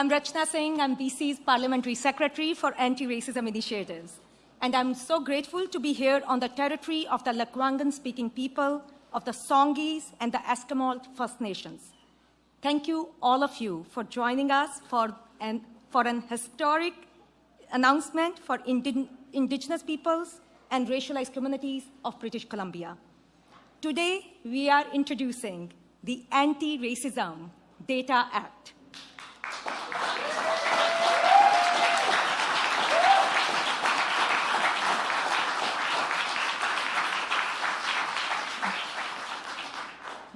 I'm Rachna Singh. I'm BC's Parliamentary Secretary for Anti-Racism Initiatives. And I'm so grateful to be here on the territory of the Lekwungen-speaking people, of the Songhees and the Esquimalt First Nations. Thank you, all of you, for joining us for an, for an historic announcement for indi indigenous peoples and racialized communities of British Columbia. Today, we are introducing the Anti-Racism Data Act.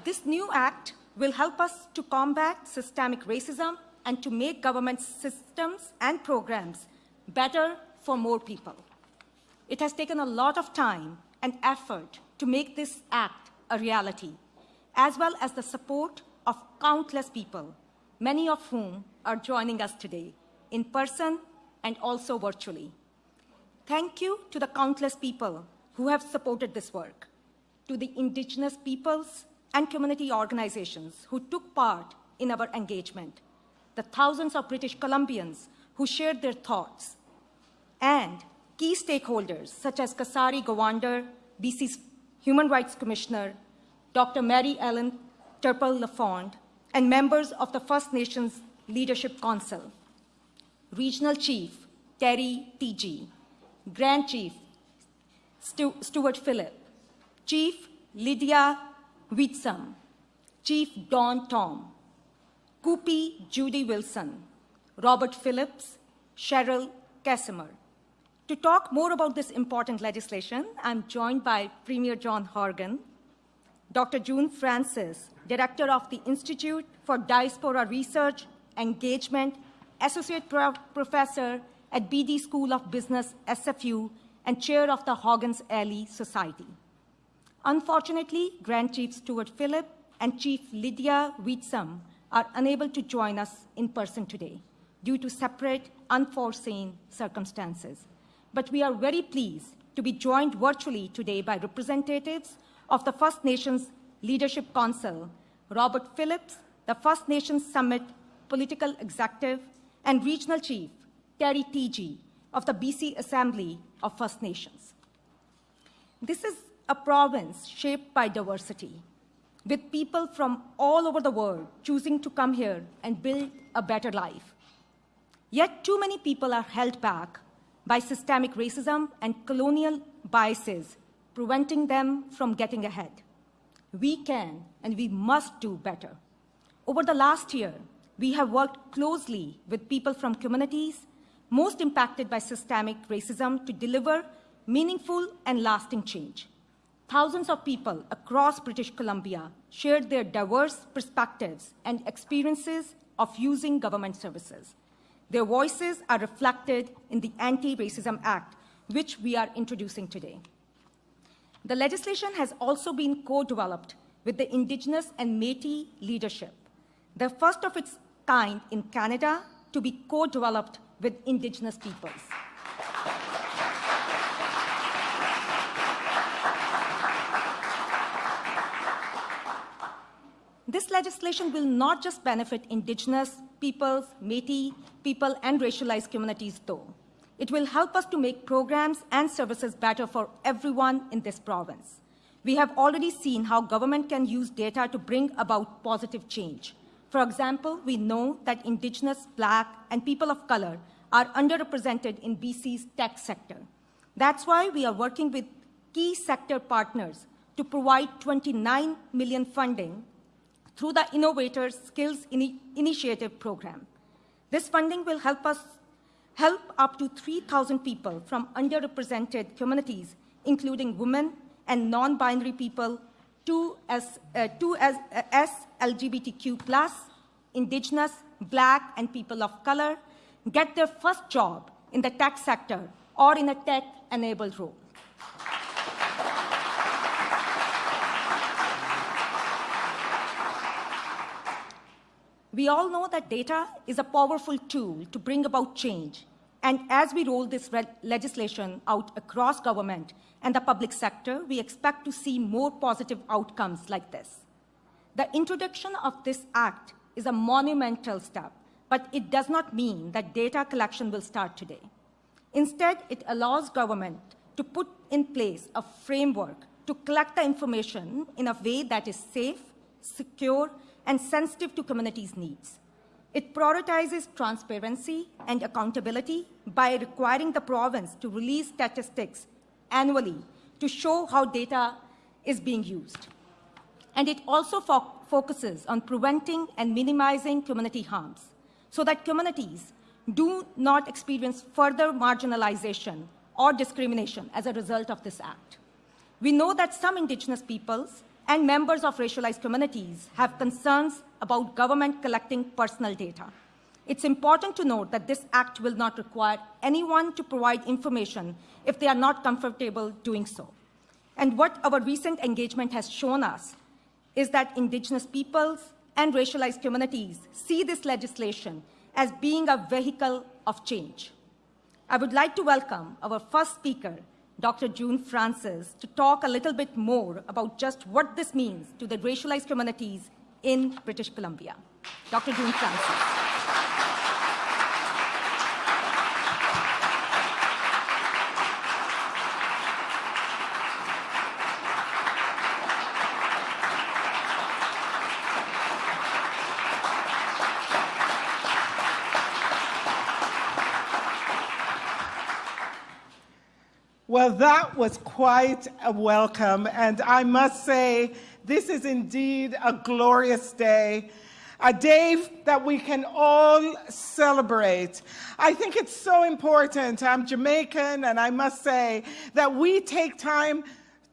This new act will help us to combat systemic racism and to make government systems and programs better for more people. It has taken a lot of time and effort to make this act a reality, as well as the support of countless people, many of whom are joining us today, in person and also virtually. Thank you to the countless people who have supported this work, to the indigenous peoples and community organizations who took part in our engagement, the thousands of British Columbians who shared their thoughts, and key stakeholders such as Kasari Govender, BC's Human Rights Commissioner, Dr. Mary Ellen Turpel Lafond, and members of the First Nations Leadership Council, Regional Chief Terry Teegee, Grand Chief Stu Stewart Phillip, Chief Lydia Hwitsum, Chief Don Tom, Kupi Judy Wilson, Robert Phillips, Cheryl Casimer. To talk more about this important legislation, I'm joined by Premier John Horgan, Dr. June Francis, Director of the Institute for Diaspora Research, Engagement, Associate Pro Professor at Beedie School of Business, SFU, and Chair of the Hogan's Alley Society. Unfortunately, Grand Chief Stewart Phillip and Chief Lydia Hwitsum are unable to join us in person today due to separate, unforeseen circumstances. But we are very pleased to be joined virtually today by representatives of the First Nations Leadership Council, Robert Phillips, the First Nations Summit Political Executive, and Regional Chief Terry Teegee of the BC Assembly of First Nations. This is a province shaped by diversity, with people from all over the world choosing to come here and build a better life. Yet too many people are held back by systemic racism and colonial biases, preventing them from getting ahead. We can and we must do better. Over the last year, we have worked closely with people from communities most impacted by systemic racism to deliver meaningful and lasting change. Thousands of people across British Columbia shared their diverse perspectives and experiences of using government services. Their voices are reflected in the Anti-Racism Act, which we are introducing today. The legislation has also been co-developed with the Indigenous and Métis leadership, the first of its kind in Canada to be co-developed with Indigenous peoples. This legislation will not just benefit indigenous peoples, Métis people, and racialized communities, though. It will help us to make programs and services better for everyone in this province. We have already seen how government can use data to bring about positive change. For example, we know that Indigenous, Black, and people of color are underrepresented in BC's tech sector. That's why we are working with key sector partners to provide 29 million funding through the Innovators Skills Ini Initiative program. This funding will help us help up to 3,000 people from underrepresented communities, including women and non-binary people, to as, uh, as, uh, as LGBTQ+, indigenous, black, and people of color, get their first job in the tech sector or in a tech-enabled role. We all know that data is a powerful tool to bring about change. And as we roll this legislation out across government and the public sector, we expect to see more positive outcomes like this. The introduction of this act is a monumental step, but it does not mean that data collection will start today. Instead, it allows government to put in place a framework to collect the information in a way that is safe, secure, and sensitive to communities' needs. It prioritizes transparency and accountability by requiring the province to release statistics annually to show how data is being used. And it also fo focuses on preventing and minimizing community harms so that communities do not experience further marginalization or discrimination as a result of this act. We know that some indigenous peoples and members of racialized communities have concerns about government collecting personal data. It's important to note that this act will not require anyone to provide information if they are not comfortable doing so. And what our recent engagement has shown us is that indigenous peoples and racialized communities see this legislation as being a vehicle of change. I would like to welcome our first speaker, Dr. June Francis, to talk a little bit more about just what this means to the racialized communities in British Columbia. Dr. June Francis. That was quite a welcome, and I must say, this is indeed a glorious day, a day that we can all celebrate. I think it's so important. I'm Jamaican, and I must say that we take time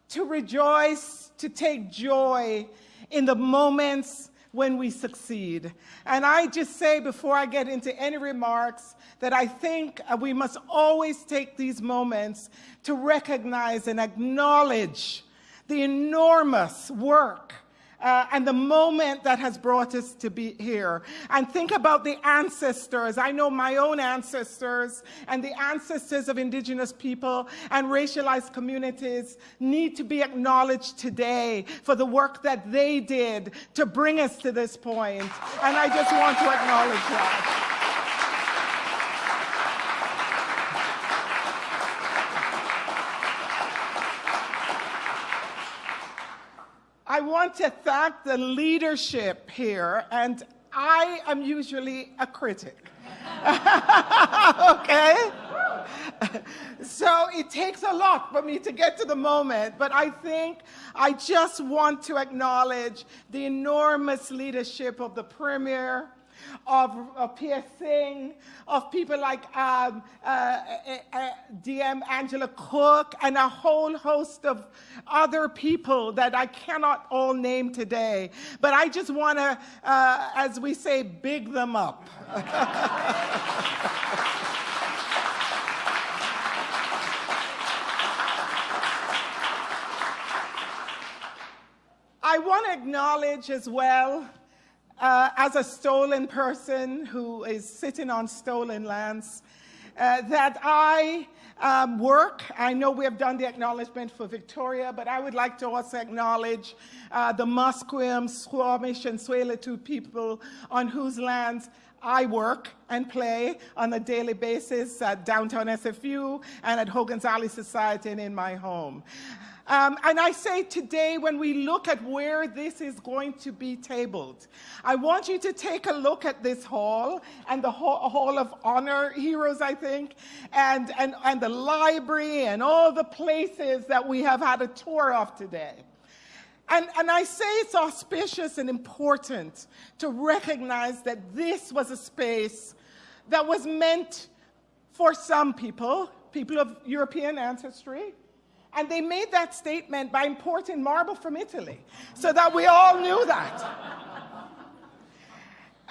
to rejoice, to take joy in the moments when we succeed. And I just say before I get into any remarks that I think uh, we must always take these moments to recognize and acknowledge the enormous work uh, and the moment that has brought us to be here. And think about the ancestors. I know my own ancestors and the ancestors of indigenous people and racialized communities need to be acknowledged today for the work that they did to bring us to this point. And I just want to acknowledge that. I want to thank the leadership here, and I am usually a critic. okay? so it takes a lot for me to get to the moment, but I think I just want to acknowledge the enormous leadership of the Premier, of, of Singh, of people like um, uh, uh, uh DM Angela Cook, and a whole host of other people that I cannot all name today. But I just want to, uh, as we say, big them up. I want to acknowledge as well uh, as a stolen person who is sitting on stolen lands, uh, that I um, work. I know we have done the acknowledgement for Victoria, but I would like to also acknowledge uh, the Musqueam, Squamish, and Tsleil-Waututh people on whose lands I work and play on a daily basis at downtown SFU and at Hogan's Alley Society and in my home. Um, and I say today, when we look at where this is going to be tabled, I want you to take a look at this hall and the hall, hall of honor heroes, I think, and, and, and the library and all the places that we have had a tour of today. And, and, I say it's auspicious and important to recognize that this was a space that was meant for some people, people of European ancestry, and they made that statement by importing marble from Italy, so that we all knew that.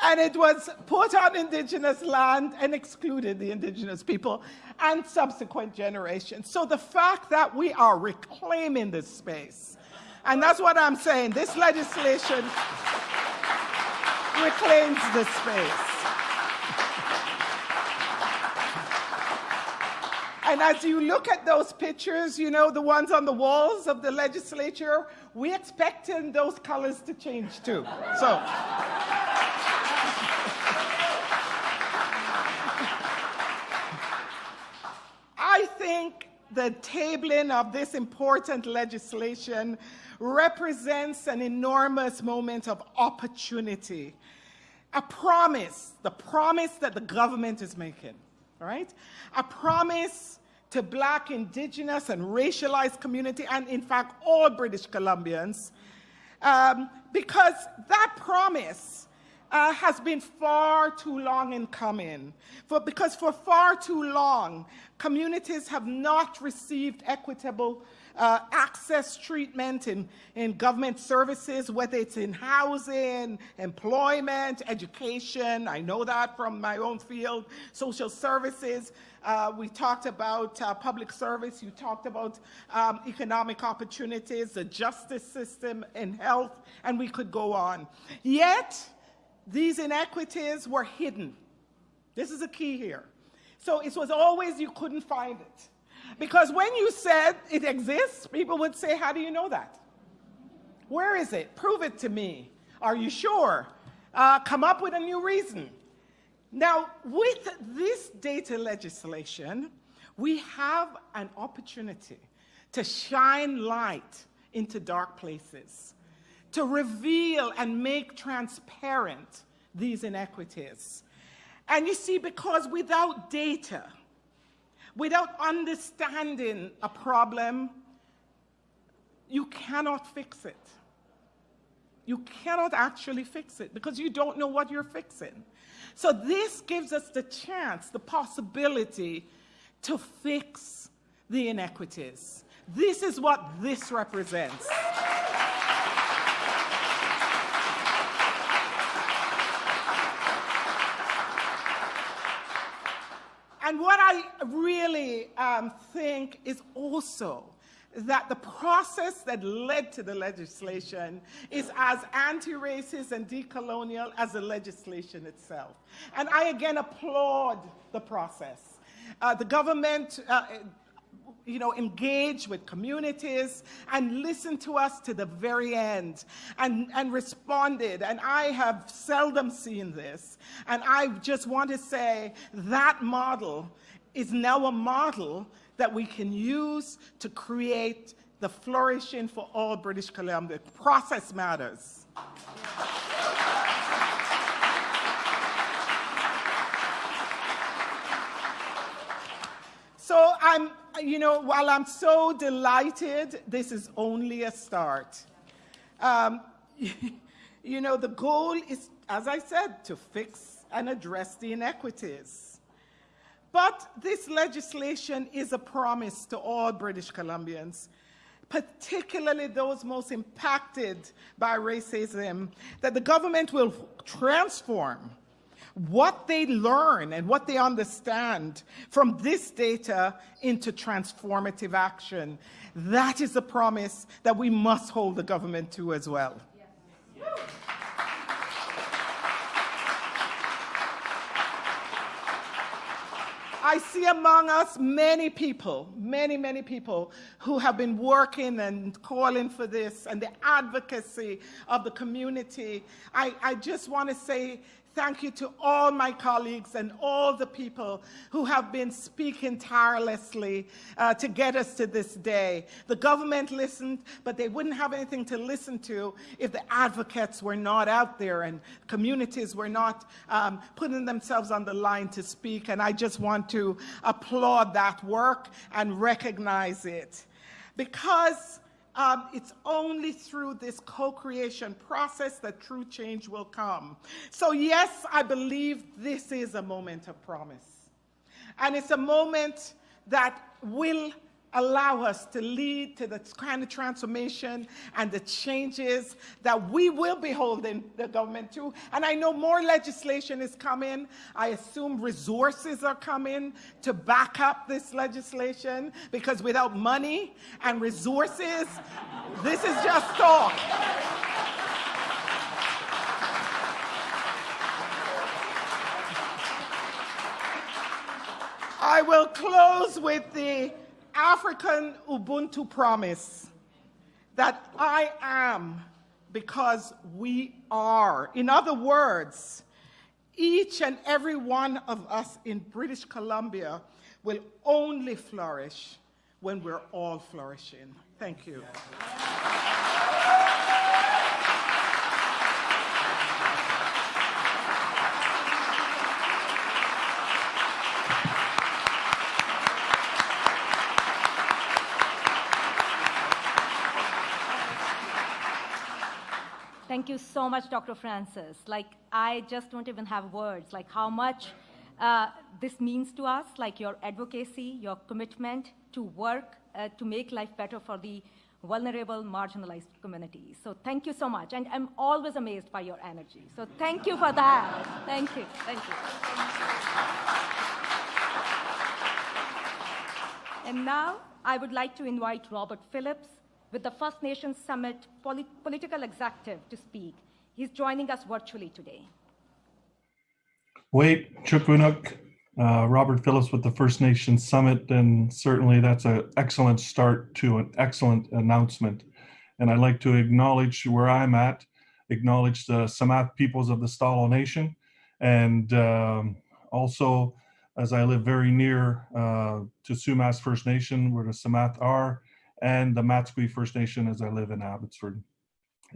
and it was put on indigenous land and excluded the indigenous people and subsequent generations. So the fact that we are reclaiming this space, and that's what I'm saying, this legislation reclaims this space. And as you look at those pictures, you know, the ones on the walls of the legislature, we're expecting those colors to change too. So. I think the tabling of this important legislation represents an enormous moment of opportunity, a promise, the promise that the government is making, right? A promise to black, indigenous, and racialized community, and in fact, all British Columbians, um, because that promise uh, has been far too long in coming. For, because for far too long, communities have not received equitable uh, access treatment in, in government services, whether it's in housing, employment, education. I know that from my own field, social services. Uh, we talked about uh, public service. You talked about um, economic opportunities, the justice system, and health, and we could go on. Yet, these inequities were hidden. This is a key here. So it was always you couldn't find it. Because when you said it exists, people would say, How do you know that? Where is it? Prove it to me. Are you sure? Uh, come up with a new reason. Now, with this data legislation, we have an opportunity to shine light into dark places, to reveal and make transparent these inequities. And you see, because without data, without understanding a problem, you cannot fix it. You cannot actually fix it because you don't know what you're fixing. So this gives us the chance, the possibility to fix the inequities. This is what this represents. And what I really um, think is also that the process that led to the legislation is as anti-racist and decolonial as the legislation itself. And I again applaud the process. Uh, the government uh, you know, engage with communities and listen to us to the very end and, and responded. And I have seldom seen this. And I just want to say that model is now a model that we can use to create the flourishing for all British Columbia. Process matters. So I'm, you know, while I'm so delighted, this is only a start. Um, you know, the goal is, as I said, to fix and address the inequities. But this legislation is a promise to all British Columbians, particularly those most impacted by racism, that the government will transform what they learn and what they understand from this data into transformative action. That is a promise that we must hold the government to as well. I see among us many people, many, many people who have been working and calling for this and the advocacy of the community. I, I just want to say Thank you to all my colleagues and all the people who have been speaking tirelessly uh, to get us to this day. The government listened, but they wouldn't have anything to listen to if the advocates were not out there and communities were not um, putting themselves on the line to speak. And I just want to applaud that work and recognize it. Because um, it's only through this co-creation process that true change will come. So yes, I believe this is a moment of promise. And it's a moment that will allow us to lead to the kind of transformation and the changes that we will be holding the government to. And I know more legislation is coming. I assume resources are coming to back up this legislation because without money and resources, this is just talk. I will close with the African Ubuntu promise that I am because we are. In other words, each and every one of us in British Columbia will only flourish when we're all flourishing. Thank you. Thank you so much, Dr. Francis. Like, I just don't even have words, like how much uh, this means to us, like your advocacy, your commitment to work uh, to make life better for the vulnerable, marginalized communities. So thank you so much. And I'm always amazed by your energy. So thank you for that. Thank you. Thank you. And now I would like to invite Robert Phillips with the First Nations Summit Poli- Political Executive to speak. He's joining us virtually today. Wait, Chukwunuk, uh, Robert Phillips with the First Nations Summit, and certainly that's an excellent start to an excellent announcement. And I'd like to acknowledge where I'm at, acknowledge the Samath peoples of the Stalo Nation, and um, also as I live very near uh, to Sumas First Nation, where the Samath are, and the Matsqui First Nation as I live in Abbotsford.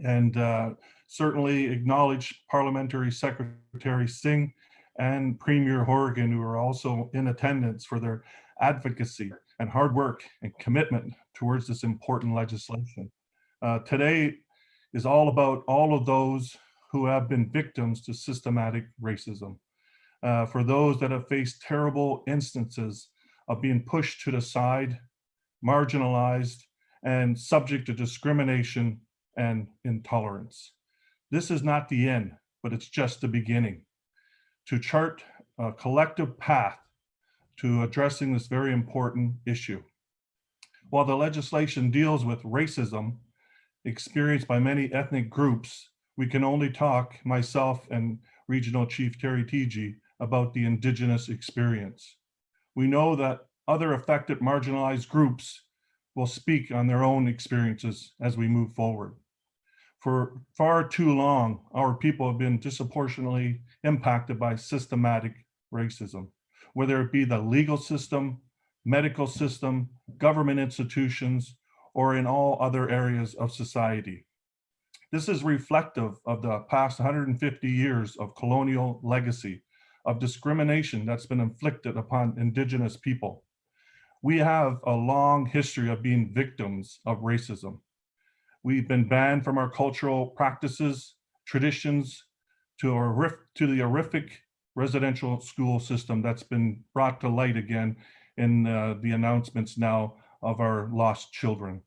And uh, certainly acknowledge Parliamentary Secretary Singh and Premier Horgan, who are also in attendance for their advocacy and hard work and commitment towards this important legislation. Uh, today is all about all of those who have been victims to systematic racism. Uh, for those that have faced terrible instances of being pushed to the side, marginalized, and subject to discrimination and intolerance. This is not the end, but it's just the beginning. To chart a collective path to addressing this very important issue. While the legislation deals with racism experienced by many ethnic groups, we can only talk, myself and Regional Chief Terry Teegee, about the Indigenous experience. We know that other affected marginalized groups will speak on their own experiences as we move forward. For far too long, our people have been disproportionately impacted by systematic racism, whether it be the legal system, medical system, government institutions, or in all other areas of society. This is reflective of the past 150 years of colonial legacy of discrimination that's been inflicted upon indigenous people. We have a long history of being victims of racism. We've been banned from our cultural practices, traditions, to, a, to the horrific residential school system that's been brought to light again in uh, the announcements now of our lost children.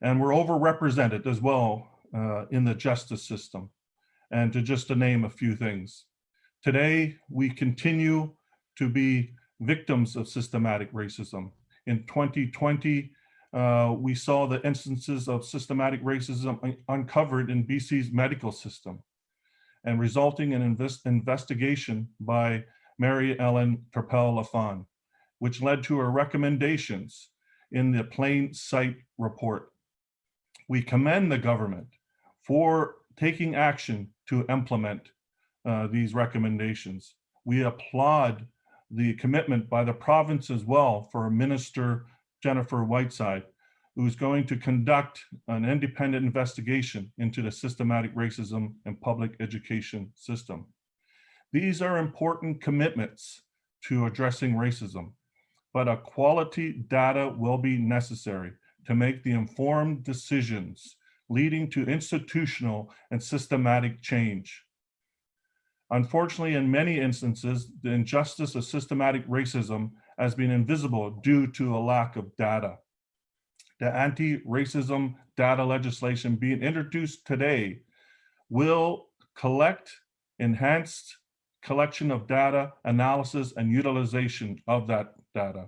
And we're overrepresented as well uh, in the justice system. And to just to name a few things. Today, we continue to be victims of systematic racism. In 2020, uh, we saw the instances of systematic racism uncovered in BC's medical system and resulting in invest investigation by Mary Ellen Turpel-Lafond, which led to her recommendations in the plain sight report. We commend the government for taking action to implement uh, these recommendations. We applaud the commitment by the province as well for Minister Jennifer Whiteside, who's going to conduct an independent investigation into the systematic racism and public education system. These are important commitments to addressing racism, but a quality data will be necessary to make the informed decisions leading to institutional and systematic change. Unfortunately, in many instances, the injustice of systematic racism has been invisible due to a lack of data. The anti-racism data legislation being introduced today will collect enhanced collection of data, analysis, and utilization of that data.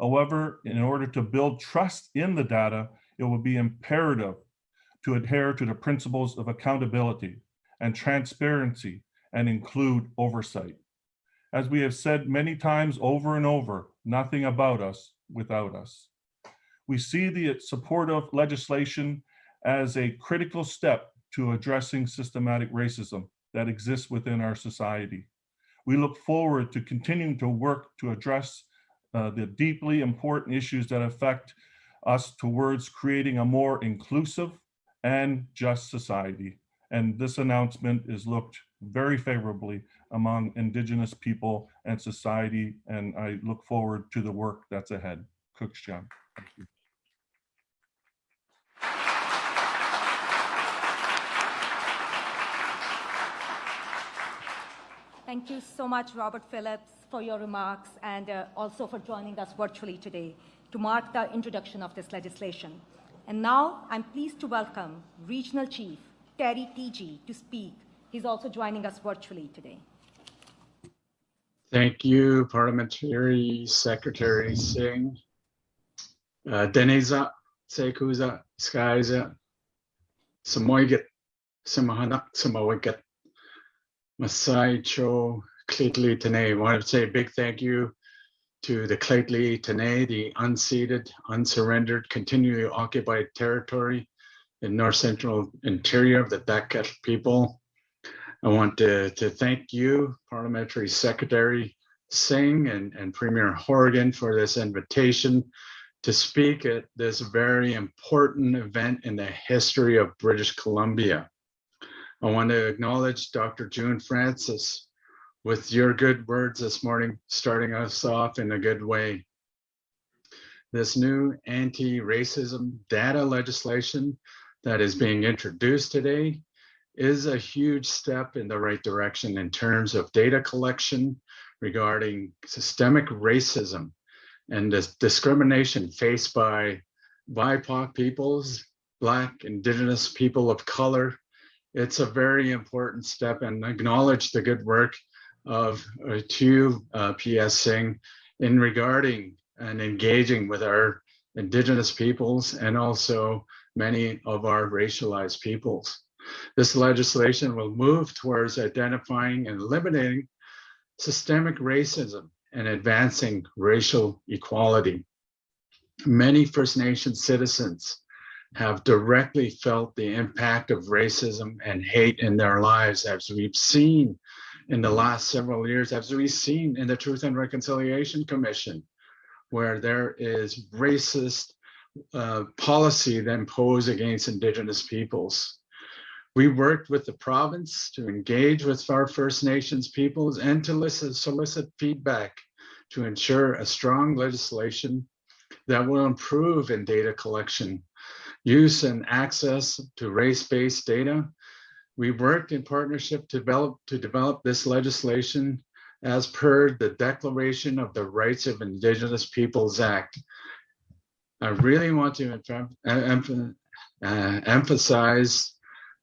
However, in order to build trust in the data, it will be imperative to adhere to the principles of accountability and transparency and include oversight. As we have said many times over and over, nothing about us without us. We see the supportive legislation as a critical step to addressing systematic racism that exists within our society. We look forward to continuing to work to address uh, the deeply important issues that affect us towards creating a more inclusive and just society. And this announcement is looked very favorably among Indigenous people and society, and I look forward to the work that's ahead. Cooksjan. Thank you. Thank you so much, Robert Phillips, for your remarks and uh, also for joining us virtually today to mark the introduction of this legislation. And now I'm pleased to welcome Regional Chief Terry Teegee to speak. He's also joining us virtually today. Thank you, Parliamentary Secretary Singh. Uh, Deneza, Sekuza, Skyza, Samoygat, Samahanak, Masai Cho, Lheidli T'enneh. I want to say a big thank you to the Lheidli T'enneh, the unceded, unsurrendered, continually occupied territory in north central interior of the Dakelh people. I want to, to thank you, Parliamentary Secretary Singh and, and Premier Horgan for this invitation to speak at this very important event in the history of British Columbia. I want to acknowledge Dr. June Francis with your good words this morning, starting us off in a good way. This new anti-racism data legislation that is being introduced today is a huge step in the right direction in terms of data collection regarding systemic racism and this discrimination faced by BIPOC peoples, Black, Indigenous people of color. It's a very important step and acknowledge the good work of uh, to uh, PS Singh in regarding and engaging with our Indigenous peoples and also many of our racialized peoples. This legislation will move towards identifying and eliminating systemic racism and advancing racial equality. Many First Nation citizens have directly felt the impact of racism and hate in their lives, as we've seen in the last several years, as we've seen in the Truth and Reconciliation Commission, where there is racist uh, policy that imposed against Indigenous peoples. We worked with the province to engage with our First Nations peoples and to listen, solicit feedback to ensure a strong legislation that will improve in data collection, use and access to race-based data. We worked in partnership to develop, to develop this legislation as per the Declaration of the Rights of Indigenous Peoples Act. I really want to em uh, emphasize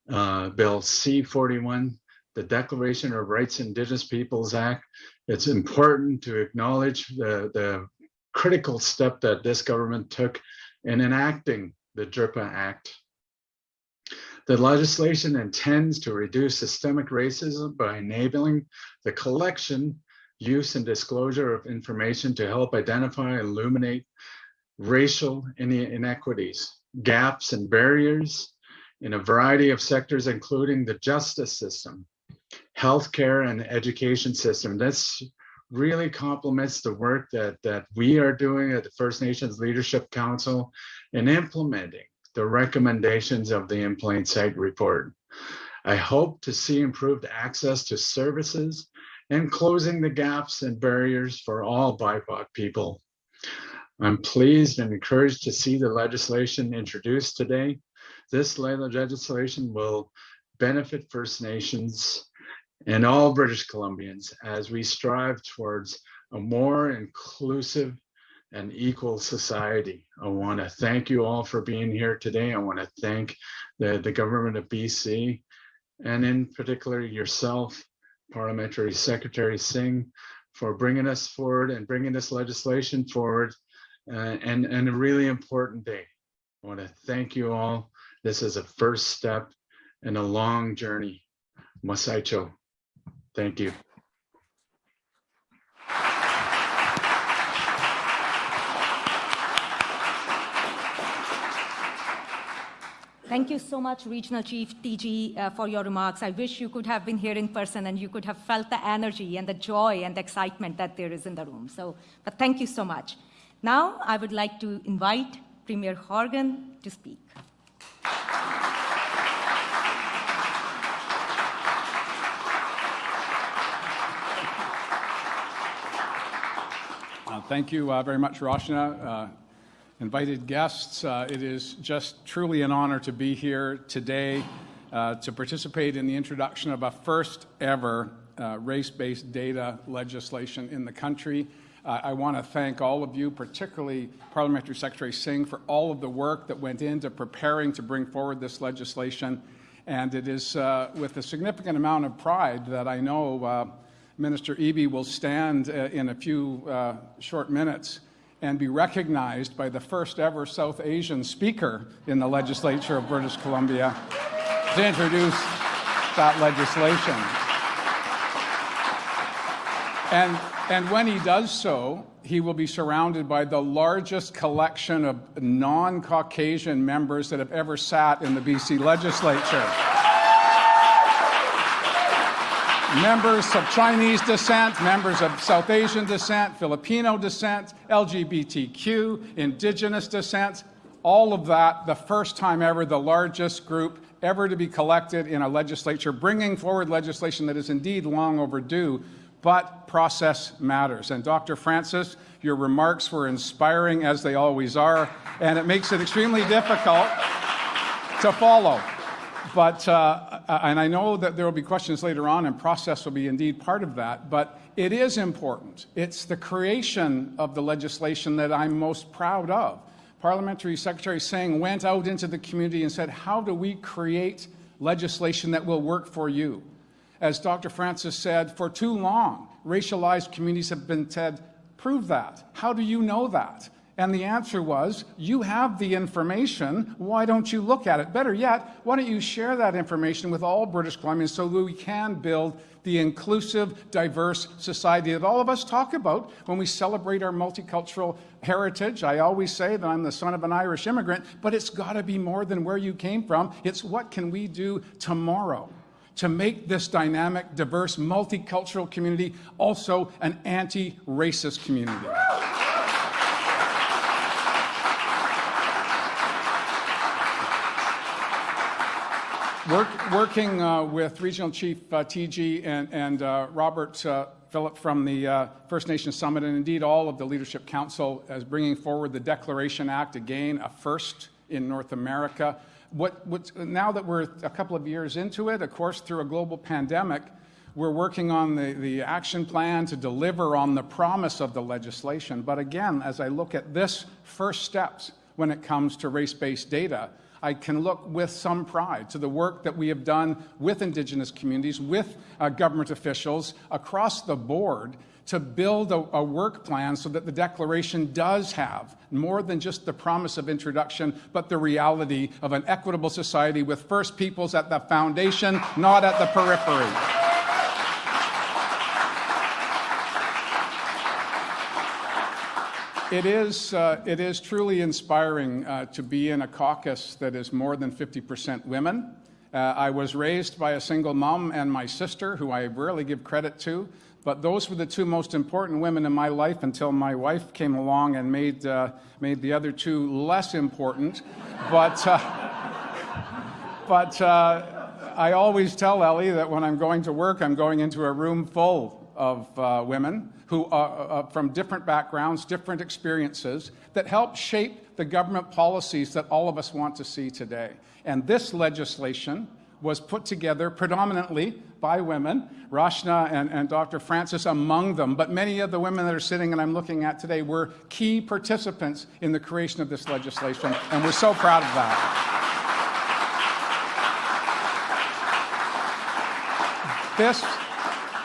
uh, Bill C-41, the Declaration of Rights Indigenous Peoples Act. It's important to acknowledge the, the critical step that this government took in enacting the DRIPA Act. The legislation intends to reduce systemic racism by enabling the collection, use, and disclosure of information to help identify and illuminate racial inequities, gaps, and barriers in a variety of sectors, including the justice system, healthcare, and education system. This really complements the work that, that we are doing at the First Nations Leadership Council in implementing the recommendations of the In Plain Sight report. I hope to see improved access to services and closing the gaps and barriers for all BIPOC people. I'm pleased and encouraged to see the legislation introduced today this legislation will benefit First Nations and all British Columbians as we strive towards a more inclusive and equal society. I want to thank you all for being here today. I want to thank the, the government of BC and in particular yourself, Parliamentary Secretary Singh, for bringing us forward and bringing this legislation forward uh, and, and a really important day. I want to thank you all this is a first step in a long journey. Masaicho. Thank you. Thank you so much, Regional Chief Teegee, uh, for your remarks. I wish you could have been here in person and you could have felt the energy and the joy and the excitement that there is in the room. So, but thank you so much. Now, I would like to invite Premier Horgan to speak. Uh, thank you uh, very much, Roshna. Uh, invited guests, uh, it is just truly an honor to be here today uh, to participate in the introduction of a first ever uh, race-based data legislation in the country. I want to thank all of you, particularly Parliamentary Secretary Singh, for all of the work that went into preparing to bring forward this legislation. And it is with a significant amount of pride that I know Minister Eby will stand uh, in a few uh, short minutes and be recognized by the first ever South Asian speaker in the legislature of British Columbia to introduce that legislation. And, and when he does so, he will be surrounded by the largest collection of non Caucasian members that have ever sat in the BC legislature members of Chinese descent, members of South Asian descent, Filipino descent, LGBTQ, indigenous descent, all of that, the first time ever, the largest group ever to be collected in a legislature, bringing forward legislation that is indeed long overdue, but process matters. And Dr. Francis, your remarks were inspiring as they always are, and it makes it extremely difficult to follow but, uh, and I know that there will be questions later on, and process will be indeed part of that, but it is important. It's the creation of the legislation that I'm most proud of. Parliamentary Secretary Singh went out into the community and said, How do we create legislation that will work for you? As Dr. Francis said, for too long, racialized communities have been said, Prove that. How do you know that? And the answer was, you have the information, why don't you look at it? Better yet, why don't you share that information with all British Columbians so that we can build the inclusive, diverse society that all of us talk about when we celebrate our multicultural heritage. I always say that I'm the son of an Irish immigrant, but it's got to be more than where you came from. It's what can we do tomorrow to make this dynamic, diverse, multicultural community also an anti-racist community. Work, working uh, with Regional Chief uh, Teegee and, and uh, Robert uh, Phillip from the uh, First Nations Summit, and indeed all of the Leadership Council, as bringing forward the Declaration Act, again, a first in North America. What, what, now that we're a couple of years into it, of course, through a global pandemic, we're working on the, the action plan to deliver on the promise of the legislation. But again, as I look at this first steps when it comes to race-based data, I can look with some pride to the work that we have done with Indigenous communities, with uh, government officials across the board to build a, a, work plan so that the Declaration does have more than just the promise of introduction, but the reality of an equitable society with First Peoples at the foundation, not at the periphery. It is, uh, it is truly inspiring uh, to be in a caucus that is more than 50% women. Uh, I was raised by a single mom and my sister, who I rarely give credit to, but those were the two most important women in my life until my wife came along and made, uh, made the other two less important. But, uh, but uh, I always tell Ellie that when I'm going to work, I'm going into a room full of uh, women who are uh, from different backgrounds, different experiences, that help shape the government policies that all of us want to see today. And this legislation was put together predominantly by women, Rashna and, and Dr. Francis among them, but many of the women that are sitting and I'm looking at today were key participants in the creation of this legislation, and we're so proud of that. This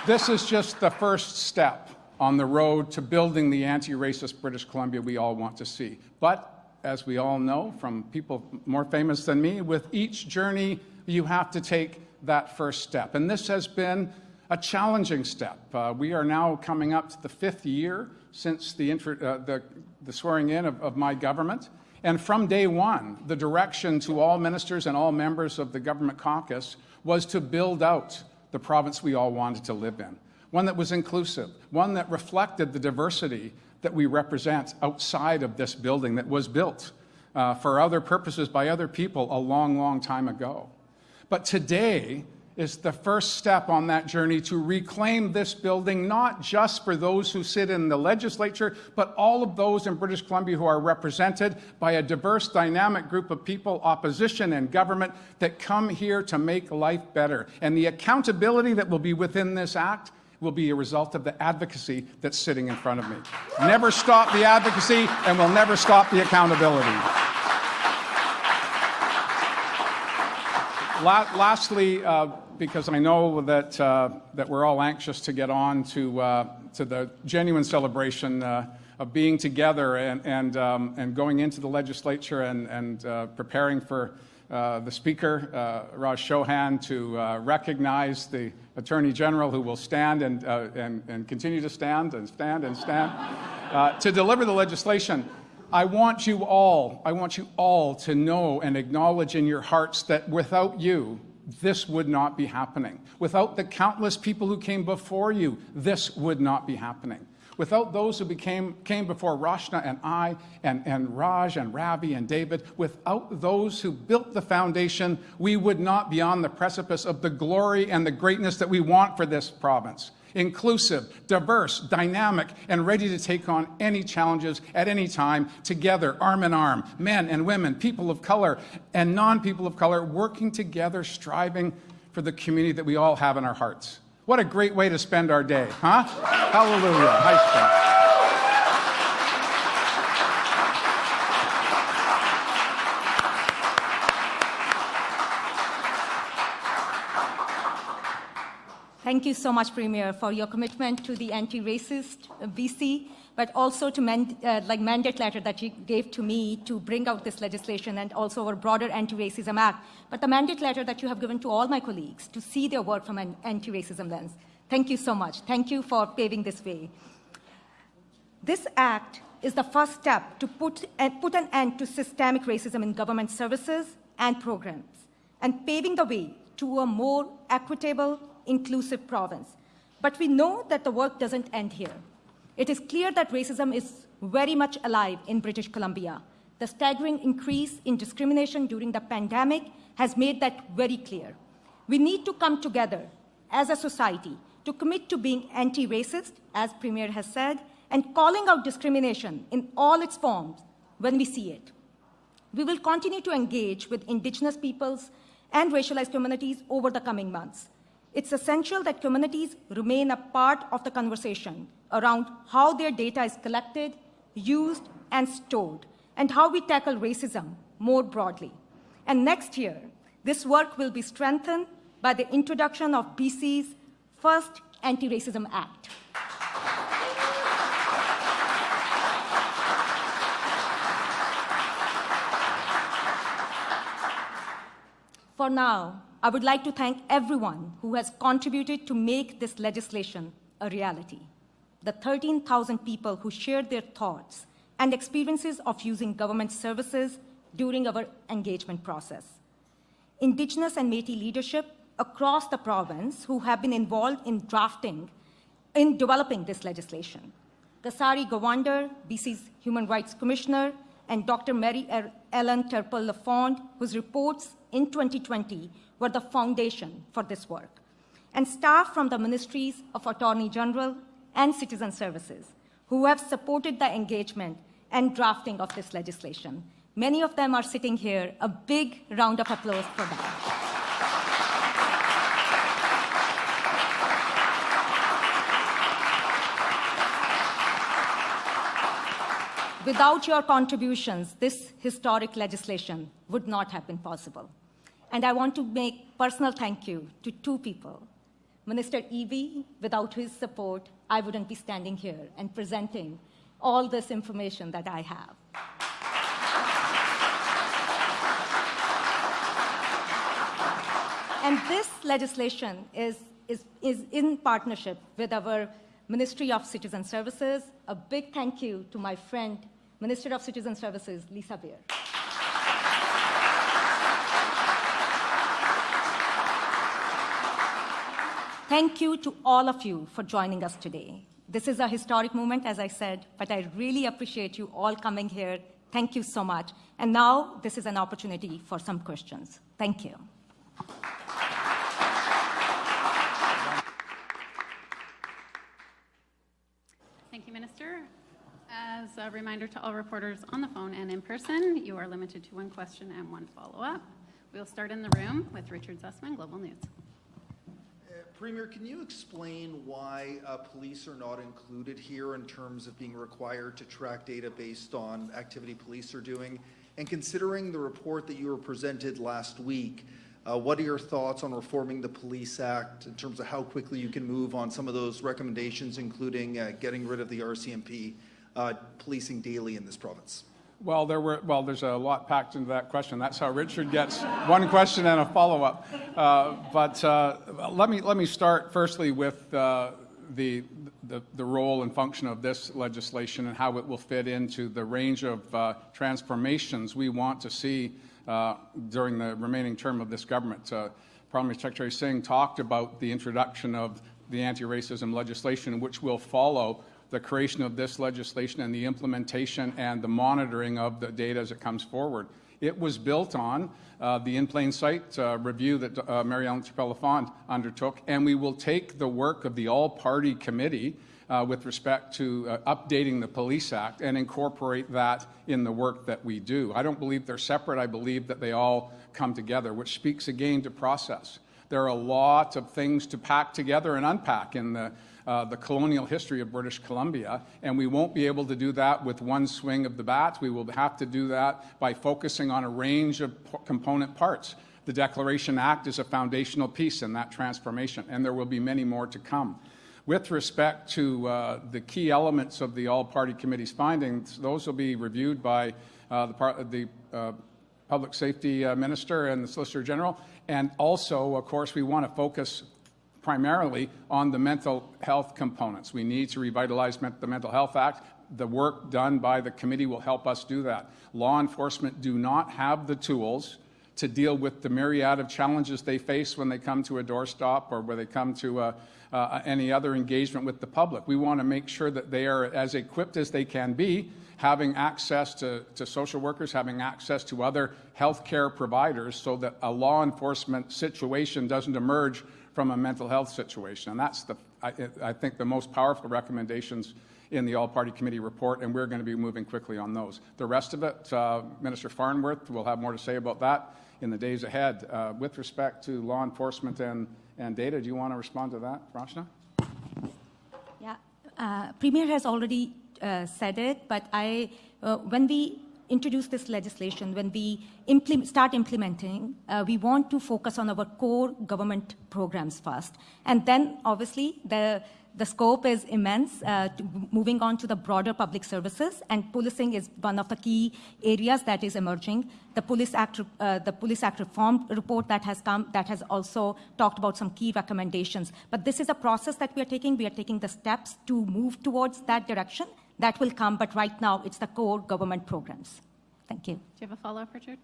this is just the first step on the road to building the anti-racist British Columbia we all want to see. But as we all know from people more famous than me, with each journey you have to take that first step. And this has been a challenging step. Uh, we are now coming up to the fifth year since the, uh, the, the swearing in of, of my government. And from day one, the direction to all ministers and all members of the government caucus was to build out the province we all wanted to live in. One that was inclusive, one that reflected the diversity that we represent outside of this building that was built uh, for other purposes by other people a long, long time ago. But today, is the first step on that journey to reclaim this building, not just for those who sit in the legislature, but all of those in British Columbia who are represented by a diverse, dynamic group of people, opposition and government, that come here to make life better. And the accountability that will be within this act will be a result of the advocacy that's sitting in front of me. Never stop the advocacy, and we'll never stop the accountability. La lastly, uh, because I know that, uh, that we're all anxious to get on to, uh, to the genuine celebration uh, of being together and, and, um, and going into the legislature and, and uh, preparing for uh, the Speaker, Raj Chouhan, to recognize the Attorney General who will stand and, and, and continue to stand and stand and stand to deliver the legislation. I want you all, I want you all to know and acknowledge in your hearts that without you, this would not be happening. Without the countless people who came before you, this would not be happening. Without those who became, came before Rachna and I, and, and Raj and Ravi and David, without those who built the foundation, we would not be on the precipice of the glory and the greatness that we want for this province inclusive, diverse, dynamic, and ready to take on any challenges at any time, together, arm in arm, men and women, people of color and non-people of color, working together, striving for the community that we all have in our hearts. What a great way to spend our day, huh? Hallelujah. Thank you so much, Premier, for your commitment to the anti-racist BC, but also to mend, uh, like mandate letter that you gave to me to bring out this legislation and also our broader Anti-Racism Act, but the mandate letter that you have given to all my colleagues to see their work from an anti-racism lens. Thank you so much. Thank you for paving this way. This act is the first step to put, uh, put an end to systemic racism in government services and programs, and paving the way to a more equitable, inclusive province. But we know that the work doesn't end here. It is clear that racism is very much alive in British Columbia. The staggering increase in discrimination during the pandemic has made that very clear. We need to come together as a society to commit to being anti-racist, as Premier has said, and calling out discrimination in all its forms when we see it. We will continue to engage with Indigenous peoples and racialized communities over the coming months. It's essential that communities remain a part of the conversation around how their data is collected, used, and stored, and how we tackle racism more broadly. And next year, this work will be strengthened by the introduction of BC's first Anti-Racism Act. For now, I would like to thank everyone who has contributed to make this legislation a reality. The 13,000 people who shared their thoughts and experiences of using government services during our engagement process. Indigenous and Métis leadership across the province who have been involved in drafting, in developing this legislation. Kasari Govender, BC's Human Rights Commissioner, and Dr. Mary Ellen Turpel-Lafond, whose reports in 2020 were the foundation for this work, and staff from the Ministries of Attorney General and Citizen Services, who have supported the engagement and drafting of this legislation. Many of them are sitting here. A big round of applause for them. Without your contributions, this historic legislation would not have been possible. And I want to make personal thank you to two people. Minister Eby, without his support, I wouldn't be standing here and presenting all this information that I have. and this legislation is, is, is in partnership with our Ministry of Citizen Services. A big thank you to my friend, Minister of Citizen Services, Lisa Beare. Thank you to all of you for joining us today. This is a historic moment, as I said, but I really appreciate you all coming here. Thank you so much. And now this is an opportunity for some questions. Thank you. Thank you, Minister. As a reminder to all reporters on the phone and in person, you are limited to one question and one follow-up. We'll start in the room with Richard Zussman, Global News. Uh, Premier, can you explain why uh, police are not included here in terms of being required to track data based on activity police are doing? And considering the report that you were presented last week, uh, what are your thoughts on reforming the Police Act in terms of how quickly you can move on some of those recommendations, including uh, getting rid of the RCMP uh, policing daily in this province? Well, there were, well, there's a lot packed into that question. That's how Richard gets one question and a follow-up. Uh, but uh, let me let me start firstly with uh, the, the the role and function of this legislation and how it will fit into the range of uh, transformations we want to see uh, during the remaining term of this government. Uh, Parliamentary Secretary Singh talked about the introduction of the anti-racism legislation, which will follow the creation of this legislation and the implementation and the monitoring of the data as it comes forward. It was built on uh, the in plain sight uh, review that uh, Mary Ellen Turpel-Lafond undertook, and we will take the work of the all-party committee uh, with respect to uh, updating the Police Act and incorporate that in the work that we do. I don't believe they're separate. I believe that they all come together, which speaks again to process. There are a lot of things to pack together and unpack in the uh, the colonial history of British Columbia, and we won't be able to do that with one swing of the bat. We will have to do that by focusing on a range of component parts. The Declaration Act is a foundational piece in that transformation, and there will be many more to come. With respect to uh, the key elements of the All-Party Committee's findings, those will be reviewed by uh, the, the uh, Public Safety uh, Minister and the Solicitor General. And also, of course, we want to focus primarily on the mental health components. We need to revitalize the Mental Health Act. The work done by the committee will help us do that. Law enforcement do not have the tools to deal with the myriad of challenges they face when they come to a doorstop or where they come to a, uh, any other engagement with the public. We want to make sure that they are as equipped as they can be, having access to, to social workers, having access to other healthcare providers so that a law enforcement situation doesn't emerge from a mental health situation. And that's, the, I, I think, the most powerful recommendations in the All-Party Committee report, and we're going to be moving quickly on those. The rest of it, uh, Minister Farnworth will have more to say about that in the days ahead. Uh, with respect to law enforcement and, and data, do you want to respond to that, Rachna? Yeah, uh, Premier has already uh, said it, but I, uh, when we introduce this legislation, when we implement, start implementing, uh, we want to focus on our core government programs first. And then, obviously, the, the scope is immense, uh, moving on to the broader public services, and policing is one of the key areas that is emerging. The Police Act, uh, the Police Act reform report that has come, that has also talked about some key recommendations. But this is a process that we are taking. We are taking the steps to move towards that direction, that will come, but right now it's the core government programs. Thank you. Do you have a follow-up, Richard?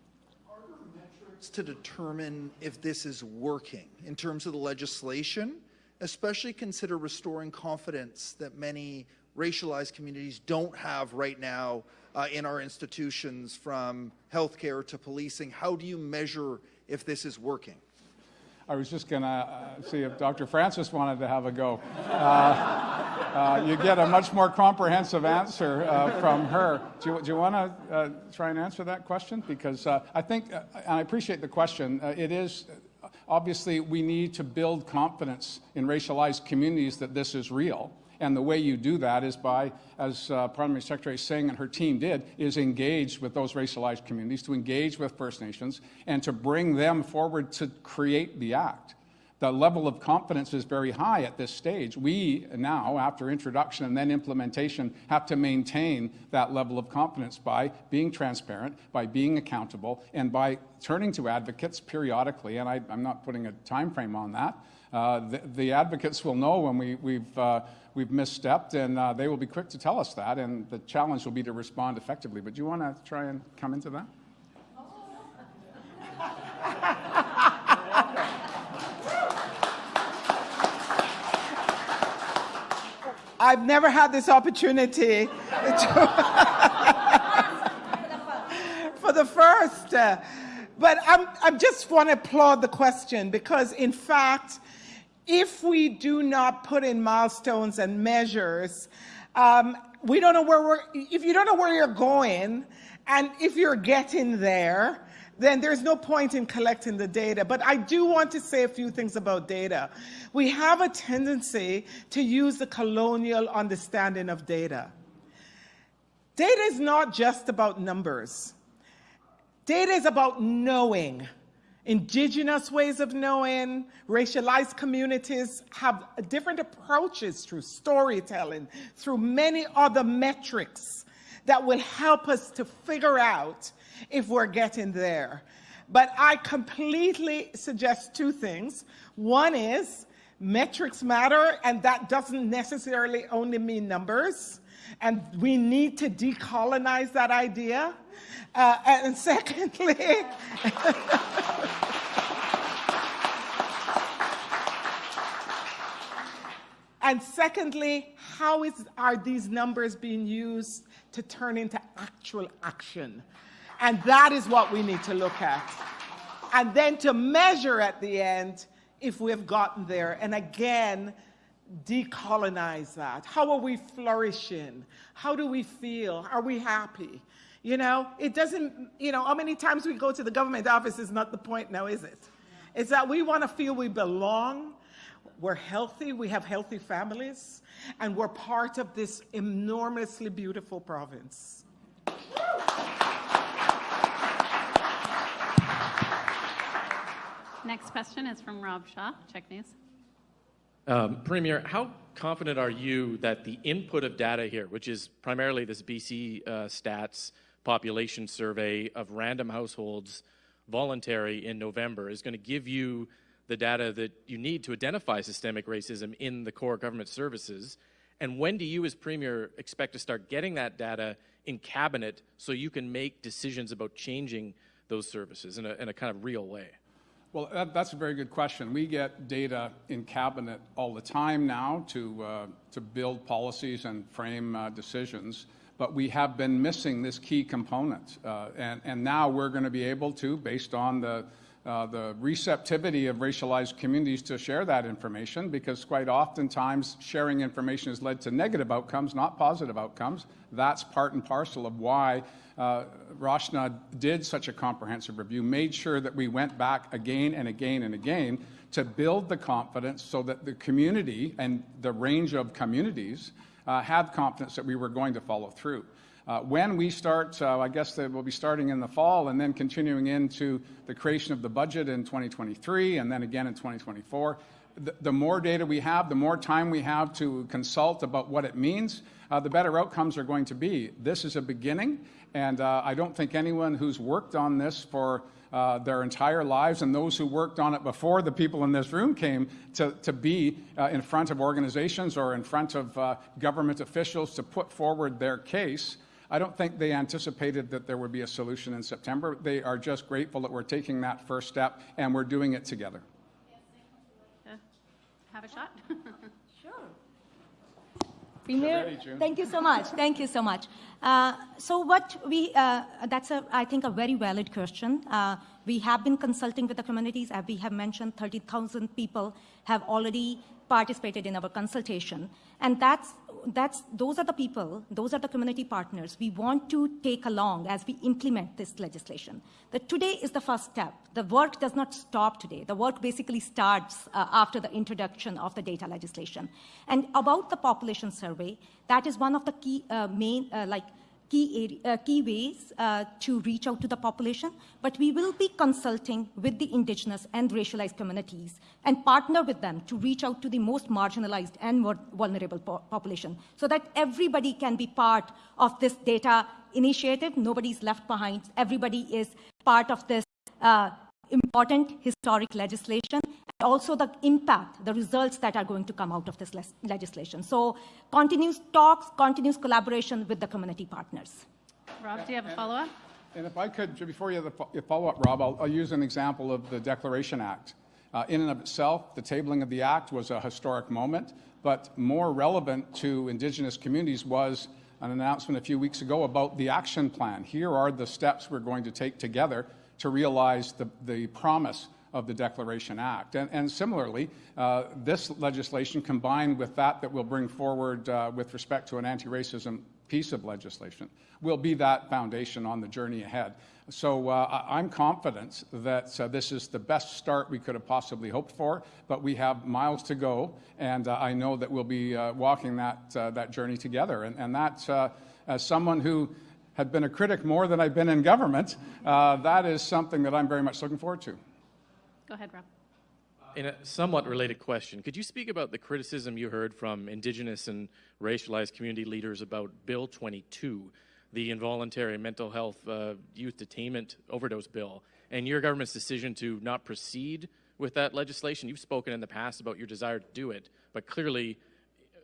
Are there metrics to determine if this is working in terms of the legislation, especially consider restoring confidence that many racialized communities don't have right now uh, in our institutions from healthcare to policing? How do you measure if this is working? I was just going to uh, see if Dr. Francis wanted to have a go. Uh, uh, you get a much more comprehensive answer uh, from her. Do you, you want to uh, try and answer that question? Because I think, and I appreciate the question, it is obviously we need to build confidence in racialized communities that this is real. And the way you do that is by, as uh, Parliamentary Secretary Singh and her team did, is engage with those racialized communities, to engage with First Nations, and to bring them forward to create the act. The level of confidence is very high at this stage. We now, after introduction and then implementation, have to maintain that level of confidence by being transparent, by being accountable, and by turning to advocates periodically, and I, am not putting a time frame on that, the, the advocates will know when we, we've, uh, we've misstepped, and uh, they will be quick to tell us that, and the challenge will be to respond effectively. But do you want to try and come into that? I've never had this opportunity for the first. uh, but I'm, I just want to applaud the question because, in fact, if we do not put in milestones and measures, um, we don't know where we're, if you don't know where you're going, and if you're getting there, then there's no point in collecting the data. But I do want to say a few things about data. We have a tendency to use the colonial understanding of data. Data is not just about numbers. Data is about knowing. Indigenous ways of knowing, racialized communities have different approaches through storytelling, through many other metrics that will help us to figure out if we're getting there. But I completely suggest two things. One is metrics matter, and that doesn't necessarily only mean numbers. And we need to decolonize that idea. Uh, and secondly, and secondly, how is, are these numbers being used to turn into actual action? And that is what we need to look at. And then to measure at the end if we've gotten there. And again, decolonize that. How are we flourishing? How do we feel? Are we happy? You know, it doesn't, you know, how many times we go to the government office is not the point now, is it? It's that we want to feel we belong, we're healthy, we have healthy families, and we're part of this enormously beautiful province. Next question is from Rob Shaw, CHEK News. Um, Premier, how confident are you that the input of data here, which is primarily this BC uh, stats population survey of random households, voluntary in November, is going to give you the data that you need to identify systemic racism in the core government services? And when do you, as Premier, expect to start getting that data in cabinet so you can make decisions about changing those services in a, in a kind of real way? Well, that, that's a very good question. We get data in cabinet all the time now to, uh, to build policies and frame uh, decisions, but we have been missing this key component. Uh, and, and now we're going to be able to, based on the, uh, the receptivity of racialized communities to share that information, because quite oftentimes sharing information has led to negative outcomes, not positive outcomes. That's part and parcel of why uh, Rachna did such a comprehensive review, made sure that we went back again and again and again to build the confidence so that the community and the range of communities uh, had confidence that we were going to follow through. Uh, when we start, uh, I guess that we'll be starting in the fall and then continuing into the creation of the budget in 2023 and then again in 2024. The, the more data we have, the more time we have to consult about what it means, uh, the better outcomes are going to be. This is a beginning, and uh, I don't think anyone who's worked on this for uh, their entire lives and those who worked on it before the people in this room came to, to be uh, in front of organizations or in front of uh, government officials to put forward their case. I don't think they anticipated that there would be a solution in September. They are just grateful that we're taking that first step and we're doing it together. Have a shot? Premier, thank you so much. Thank you so much. Uh, so what we, uh, that's a, I think, a very valid question. Uh, we have been consulting with the communities. As we have mentioned, 30,000 people have already participated in our consultation. And that's, that's, those are the people, those are the community partners we want to take along as we implement this legislation. That today is the first step. The work does not stop today. The work basically starts uh, after the introduction of the data legislation. And about the population survey, that is one of the key uh, main, uh, like, key, area, uh, key ways uh, to reach out to the population, but we will be consulting with the indigenous and racialized communities and partner with them to reach out to the most marginalized and more vulnerable po population so that everybody can be part of this data initiative. Nobody's left behind. Everybody is part of this uh, important historic legislation. And also the impact, the results that are going to come out of this legislation. So continuous talks, continuous collaboration with the community partners. Rob, do you have a follow-up? And if I could, before you have the follow-up, Rob, I'll, I'll use an example of the Declaration Act. Uh, in and of itself, the tabling of the act was a historic moment, but more relevant to Indigenous communities was an announcement a few weeks ago about the action plan. Here are the steps we're going to take together to realize the, the promise of the Declaration Act. And, and similarly, uh, this legislation combined with that that we'll bring forward uh, with respect to an anti-racism piece of legislation will be that foundation on the journey ahead. So uh, I'm confident that uh, this is the best start we could have possibly hoped for, but we have miles to go, and uh, I know that we'll be uh, walking that, uh, that journey together. And, and that, uh, as someone who had been a critic more than I've been in government, that is something that I'm very much looking forward to. Go ahead, Rob. In a somewhat related question, could you speak about the criticism you heard from Indigenous and racialized community leaders about Bill 22, the involuntary mental health uh, youth detainment overdose bill, and your government's decision to not proceed with that legislation? You've spoken in the past about your desire to do it, but clearly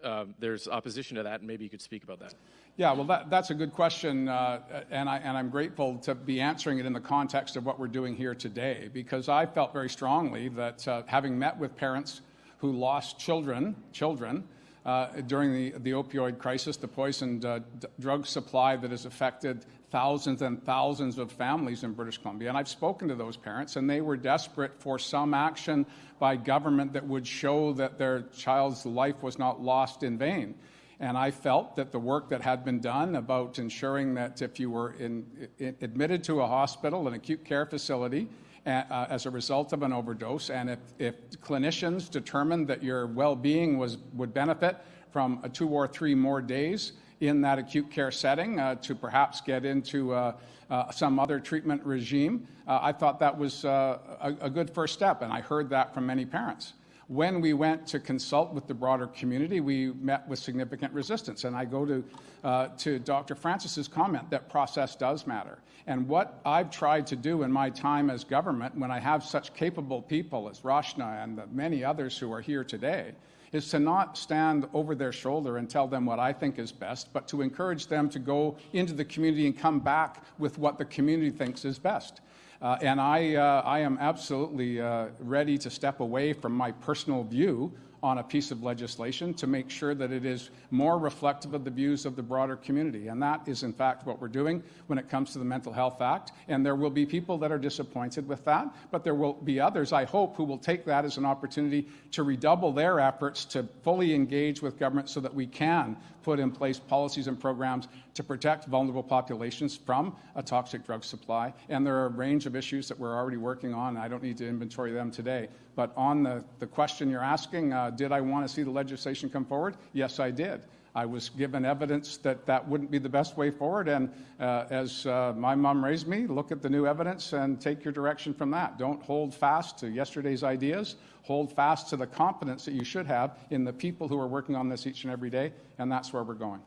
uh, there's opposition to that, and maybe you could speak about that. Yeah, well, that, that's a good question, uh, and, I, and I'm grateful to be answering it in the context of what we're doing here today, because I felt very strongly that uh, having met with parents who lost children, children, uh, during the, the opioid crisis, the poisoned uh, drug supply that has affected thousands and thousands of families in British Columbia. And I've spoken to those parents, and they were desperate for some action by government that would show that their child's life was not lost in vain. And I felt that the work that had been done about ensuring that if you were in, in, admitted to a hospital, an acute care facility, uh, as a result of an overdose, and if, if clinicians determined that your well-being was would benefit from a two or three more days in that acute care setting uh, to perhaps get into uh, uh, some other treatment regime, uh, I thought that was uh, a, a good first step, and I heard that from many parents. When we went to consult with the broader community, we met with significant resistance. And I go to, uh, to Dr. Francis's comment that process does matter. And what I've tried to do in my time as government, when I have such capable people as Rachna and the many others who are here today, is to not stand over their shoulder and tell them what I think is best, but to encourage them to go into the community and come back with what the community thinks is best. Uh, and I, uh, I am absolutely uh, ready to step away from my personal view on a piece of legislation to make sure that it is more reflective of the views of the broader community. And that is, in fact, what we're doing when it comes to the Mental Health Act. And there will be people that are disappointed with that, but there will be others, I hope, who will take that as an opportunity to redouble their efforts to fully engage with government so that we can put in place policies and programs to protect vulnerable populations from a toxic drug supply. And there are a range of issues that we're already working on. I don't need to inventory them today. But on the, the question you're asking, uh, did I want to see the legislation come forward? Yes, I did. I was given evidence that that wouldn't be the best way forward. And uh, as uh, my mom raised me, look at the new evidence and take your direction from that. Don't hold fast to yesterday's ideas. Hold fast to the confidence that you should have in the people who are working on this each and every day. And that's where we're going.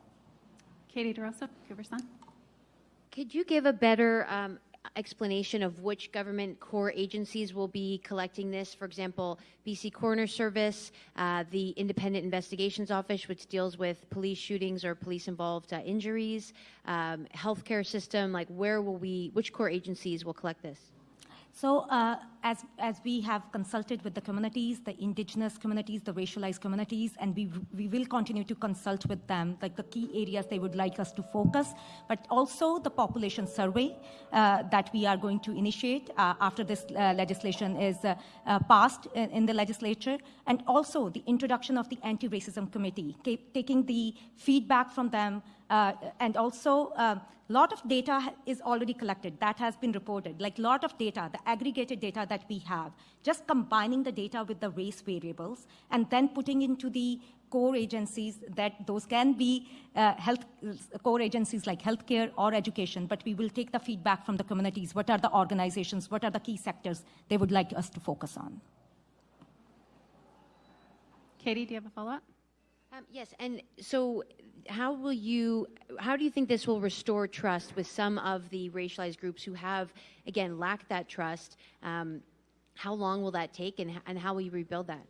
Katie DeRosa, Cooper Sun. Could you give a better um, explanation of which government core agencies will be collecting this? For example, BC Coroner Service, uh, the Independent Investigations Office, which deals with police shootings or police-involved uh, injuries, um, healthcare system. Like, where will we? Which core agencies will collect this? So uh, as, as we have consulted with the communities, the indigenous communities, the racialized communities, and we, we will continue to consult with them, like the key areas they would like us to focus, but also the population survey uh, that we are going to initiate uh, after this uh, legislation is uh, uh, passed in, in, the legislature, and also the introduction of the anti-racism committee, taking the feedback from them, uh, and also, a uh, lot of data is already collected. That has been reported. Like a lot of data, the aggregated data that we have, just combining the data with the race variables and then putting into the core agencies that those can be uh, health core agencies like healthcare or education, but we will take the feedback from the communities. What are the organizations? What are the key sectors they would like us to focus on? Katie, do you have a follow-up? Um, yes, and so how will you, how do you think this will restore trust with some of the racialized groups who have, again, lacked that trust? Um, how long will that take and, and how will you rebuild that?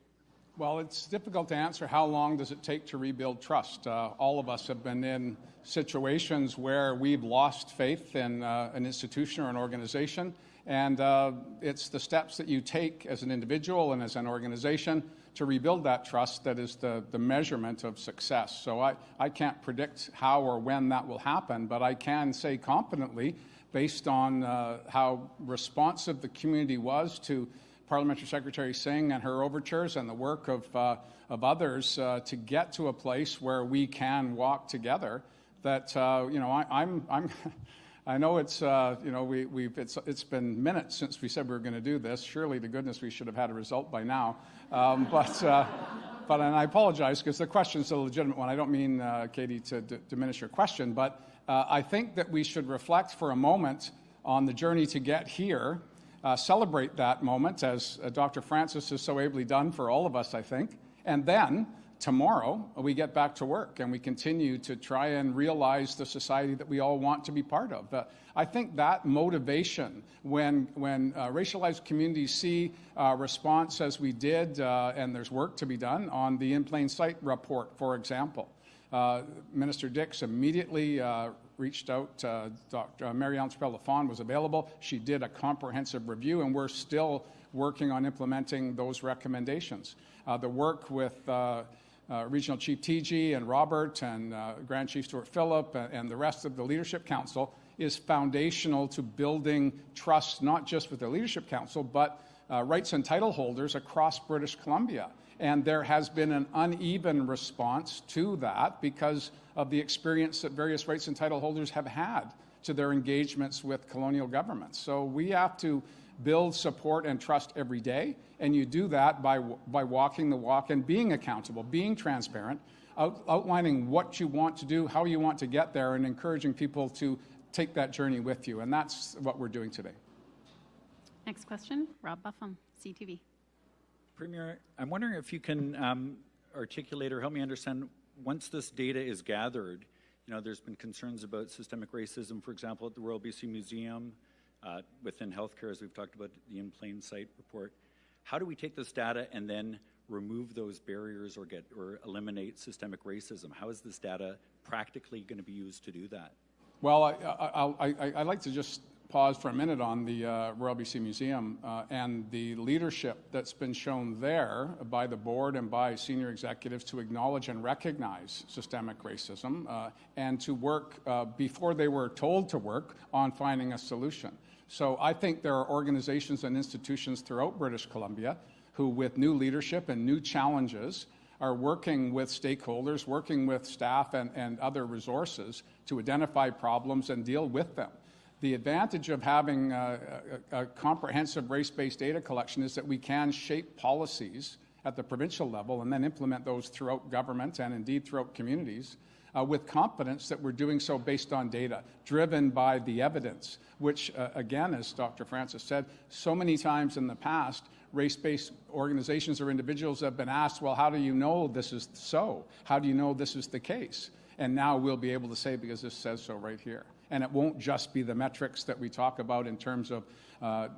Well, it's difficult to answer how long does it take to rebuild trust. Uh, all of us have been in situations where we've lost faith in uh, an institution or an organization, and uh, it's the steps that you take as an individual and as an organization to rebuild that trust that is the, the measurement of success. So I, I can't predict how or when that will happen, but I can say confidently, based on uh, how responsive the community was to Parliamentary Secretary Singh and her overtures and the work of, uh, of others uh, to get to a place where we can walk together. That uh, you know, I, I'm, I'm I know it's uh, you know we, we've it's, it's been minutes since we said we were going to do this. Surely to goodness we should have had a result by now. Um, but uh, but and I apologize because the question is a legitimate one. I don't mean uh, Katie to diminish your question, but I think that we should reflect for a moment on the journey to get here uh, celebrate that moment, as uh, Dr. Francis has so ably done for all of us, I think. And then tomorrow, we get back to work and we continue to try and realize the society that we all want to be part of. Uh, I think that motivation, when, when uh, racialized communities see uh, response as we did, uh, and there's work to be done on the In Plain Sight report, for example, uh, Minister Dix immediately reached out. Dr. Ellen Lafond was available. She did a comprehensive review, and we're still working on implementing those recommendations. The work with uh, uh, Regional Chief Teegee and Robert and uh, Grand Chief Stewart Phillip and, and, the rest of the Leadership Council is foundational to building trust, not just with the Leadership Council, but rights and title holders across British Columbia. And there has been an uneven response to that because of the experience that various rights and title holders have had to their engagements with colonial governments. So we have to build support and trust every day, and you do that by, by walking the walk and being accountable, being transparent, out, outlining what you want to do, how you want to get there, and encouraging people to take that journey with you. And that's what we're doing today. Next question, Rob Buffam, CTV. Premier, I'm wondering if you can um, articulate or help me understand once this data is gathered, you know, there's been concerns about systemic racism, for example, at the Royal BC Museum, uh, within healthcare, as we've talked about the In Plain Sight report. How do we take this data and then remove those barriers or get or eliminate systemic racism? How is this data practically going to be used to do that? Well, I, I, I, I like to just pause for a minute on the uh, Royal BC Museum uh, and the leadership that's been shown there by the board and by senior executives to acknowledge and recognize systemic racism uh, and to work uh, before they were told to work on finding a solution. So I think there are organizations and institutions throughout British Columbia who, with new leadership and new challenges, are working with stakeholders, working with staff and, and other resources to identify problems and deal with them. The advantage of having a, a, a comprehensive race-based data collection is that we can shape policies at the provincial level and then implement those throughout government and indeed throughout communities uh, with confidence that we're doing so based on data, driven by the evidence, which, uh, again, as Dr. Francis said, so many times in the past, race based organizations or individuals have been asked, well, how do you know this is so? How do you know this is the case? And now we'll be able to say, because this says so right here and it won't just be the metrics that we talk about in terms of uh,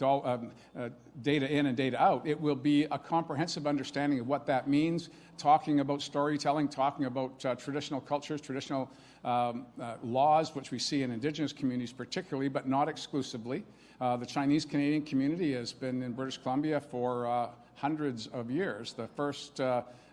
uh, um, uh, data in and data out. It will be a comprehensive understanding of what that means, talking about storytelling, talking about uh, traditional cultures, traditional um, uh, laws, which we see in Indigenous communities particularly, but not exclusively. Uh, the Chinese Canadian community has been in British Columbia for hundreds of years. The first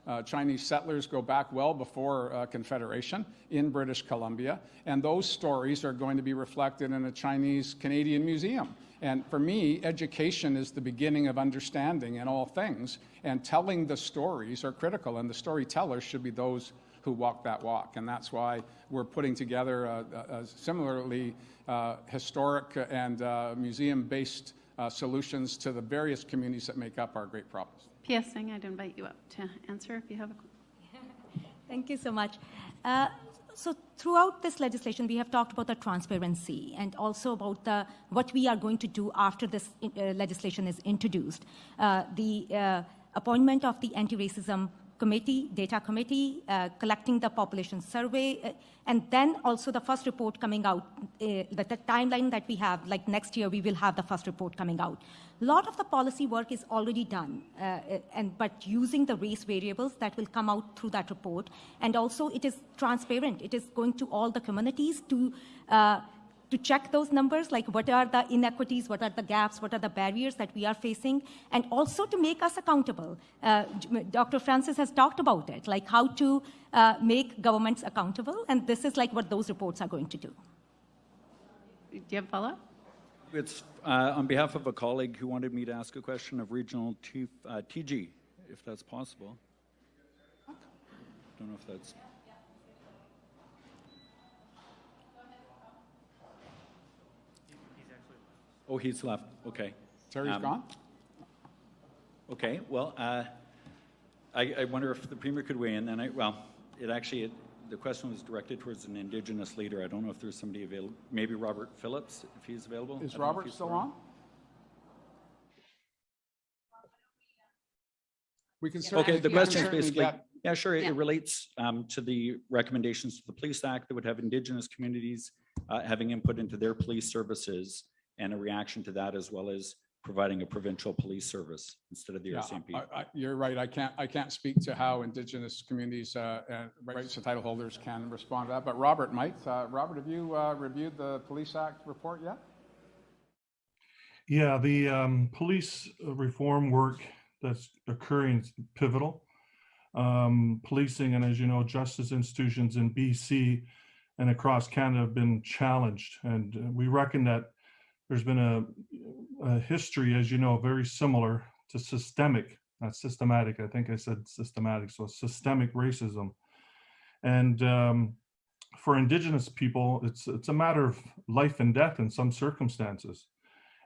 uh, Chinese settlers go back well before uh, Confederation in British Columbia, and those stories are going to be reflected in a Chinese Canadian museum. And for me, education is the beginning of understanding in all things, and telling the stories are critical, and the storytellers should be those who walk that walk. And that's why we're putting together a, a similarly uh, historic and uh, museum-based uh, solutions to the various communities that make up our great problems. P.S. Singh, I'd invite you up to answer if you have a question. Thank you so much. Uh, so throughout this legislation, we have talked about the transparency and also about the, what we are going to do after this uh, legislation is introduced. Uh, the uh, appointment of the anti-racism committee, data committee, uh, collecting the population survey, uh, and then also the first report coming out. Uh, the, timeline that we have, like next year, we will have the first report coming out. A lot of the policy work is already done, uh, and but using the race variables that will come out through that report, and also it is transparent. It is going to all the communities to. To check those numbers, like what are the inequities, what are the gaps, what are the barriers that we are facing, and also to make us accountable. Uh, Dr. Francis has talked about it, like how to uh, make governments accountable, and this is like what those reports are going to do. Do you have a follow-up? It's uh, on behalf of a colleague who wanted me to ask a question of Regional Chief uh, Teegee, if that's possible. I Don't know if that's. Oh, he's left. Okay. Terry's Um, gone? Okay, well, uh, I, I wonder if the Premier could weigh in, and I, well, it actually, it, the question was directed towards an Indigenous leader. I don't know if there's somebody available, maybe Robert Phillips, if he's available. I Is don't know if Robert still around. on? We can Okay, the question is basically, get- yeah, sure, it Yeah. it relates um, to the recommendations to the Police Act that would have Indigenous communities uh, having input into their police services and a reaction to that as well as providing a provincial police service instead of the Yeah, RCMP. I- I- You're right. I can't, I can't speak to how Indigenous communities uh, and rights and title holders can respond to that. But Robert might. Uh, Robert, have you uh, reviewed the Police Act report yet? Yeah, the um, police reform work that's occurring is pivotal. Um, policing and as you know, justice institutions in BC and across Canada have been challenged. And uh, we reckon that there's been a, a history, as you know, very similar to systemic, not systematic. I think I said systematic, so systemic racism. And um, for Indigenous people, it's it's a matter of life and death in some circumstances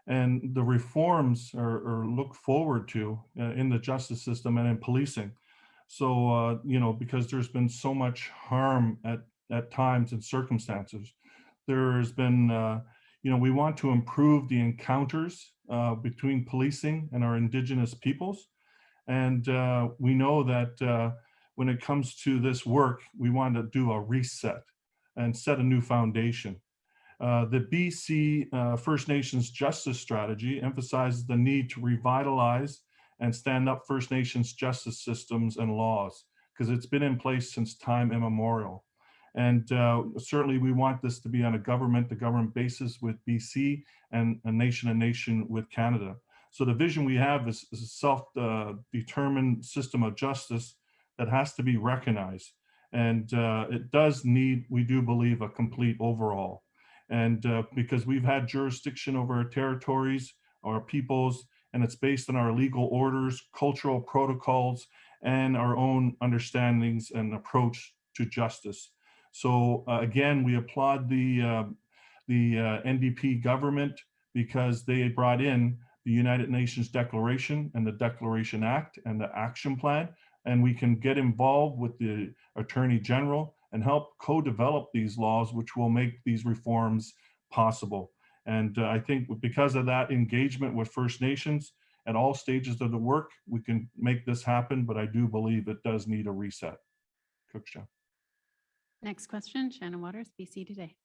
and the reforms are, are looked forward to uh, in the justice system and in policing. So, uh, you know, because there's been so much harm at, at times and circumstances, there's been, uh, you know, we want to improve the encounters uh, between policing and our indigenous peoples. And uh, we know that uh, when it comes to this work, we want to do a reset and set a new foundation. Uh, the BC uh, First Nations Justice Strategy emphasizes the need to revitalize and stand up First Nations justice systems and laws because it's been in place since time immemorial. And uh, certainly we want this to be on a government to government basis with BC and a nation to nation with Canada. So the vision we have is, is a self-determined system of justice that has to be recognized. And uh, it does need, we do believe, a complete overhaul. And uh, because we've had jurisdiction over our territories, our peoples, and it's based on our legal orders, cultural protocols, and our own understandings and approach to justice. So uh, again, we applaud the, uh, the uh, NDP government because they brought in the United Nations Declaration and the Declaration Act and the Action Plan, and we can get involved with the Attorney General and help co-develop these laws, which will make these reforms possible. And uh, I think because of that engagement with First Nations at all stages of the work, we can make this happen, but I do believe it does need a reset. Cookshaw. Next question, Shannon Waters, BC Today.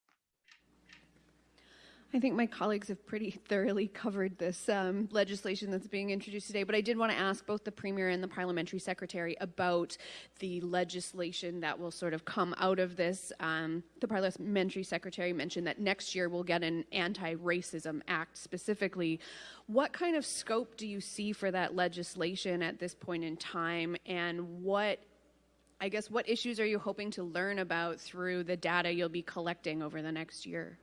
I think my colleagues have pretty thoroughly covered this um, legislation that's being introduced today, but I did want to ask both the Premier and the Parliamentary Secretary about the legislation that will sort of come out of this. Um, the Parliamentary Secretary mentioned that next year we'll get an Anti Racism Act specifically. What kind of scope do you see for that legislation at this point in time, and what I guess what issues are you hoping to learn about through the data you'll be collecting over the next year?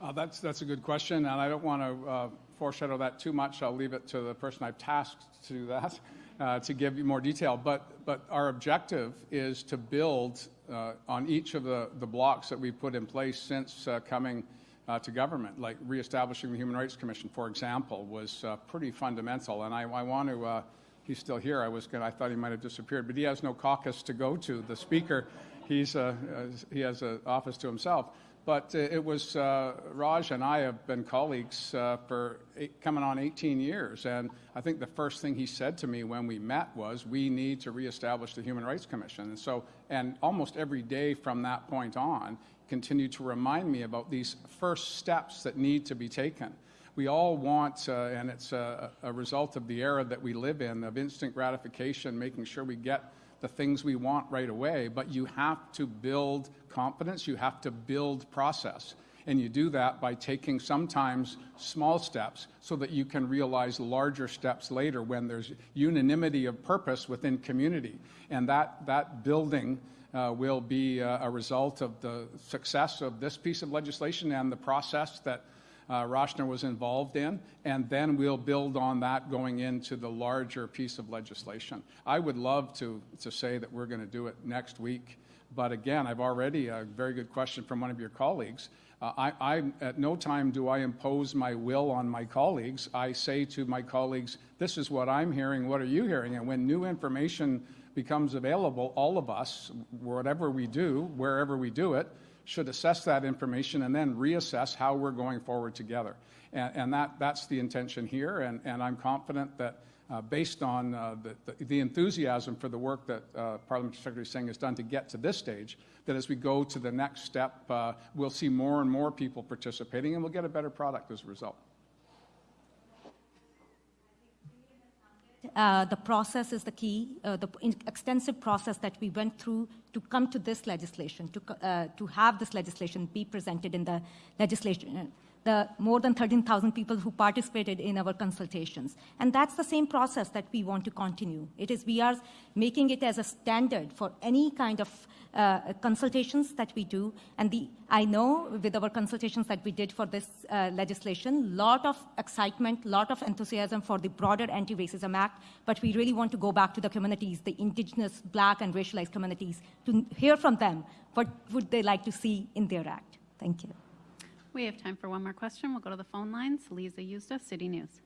Uh, that's, that's a good question, and I don't want to uh, foreshadow that too much. I'll leave it to the person I've tasked to do that, uh, to give you more detail. But, but our objective is to build uh, on each of the, the blocks that we've put in place since uh, coming uh, to government, like reestablishing the Human Rights Commission, for example, was pretty fundamental. And I, I want to, he's still here. I was gonna, I thought he might have disappeared, but he has no caucus to go to. The speaker, he's, uh, uh, he has an office to himself. But uh, it was uh, Raj and I have been colleagues uh, for eight, coming on 18 years. And I think the first thing he said to me when we met was, we need to reestablish the Human Rights Commission. And so, and almost every day from that point on, continued to remind me about these first steps that need to be taken. We all want, uh, and it's a, a result of the era that we live in, of instant gratification, making sure we get the things we want right away, but you have to build confidence, you have to build process. And you do that by taking sometimes small steps so that you can realize larger steps later when there's unanimity of purpose within community. And that, that building uh, will be uh, a result of the success of this piece of legislation and the process that uh, was involved in, and then we'll build on that going into the larger piece of legislation. I would love to, to say that we're going to do it next week, but again, I've already a very good question from one of your colleagues. Uh, I, I, at no time do I impose my will on my colleagues. I say to my colleagues, this is what I'm hearing, what are you hearing? And when new information becomes available, all of us, whatever we do, wherever we do it, should assess that information and then reassess how we're going forward together. And, and that, that's the intention here, and, and I'm confident that uh, based on uh, the, the, the, enthusiasm for the work that uh, Parliamentary Secretary Singh has done to get to this stage, that as we go to the next step, uh, we'll see more and more people participating and we'll get a better product as a result. Uh, the process is the key, uh, the extensive process that we went through to come to this legislation, to, uh, to have this legislation be presented in the legislation the more than 13,000 people who participated in our consultations. And that's the same process that we want to continue. It is we are making it as a standard for any kind of uh, consultations that we do. And the, I know with our consultations that we did for this uh, legislation, lot of excitement, lot of enthusiasm for the broader Anti-Racism Act, but we really want to go back to the communities, the indigenous, black, and racialized communities, to hear from them what would they like to see in their act. Thank you. We have time for one more question. We'll go to the phone lines. Lisa Yuzda, City News.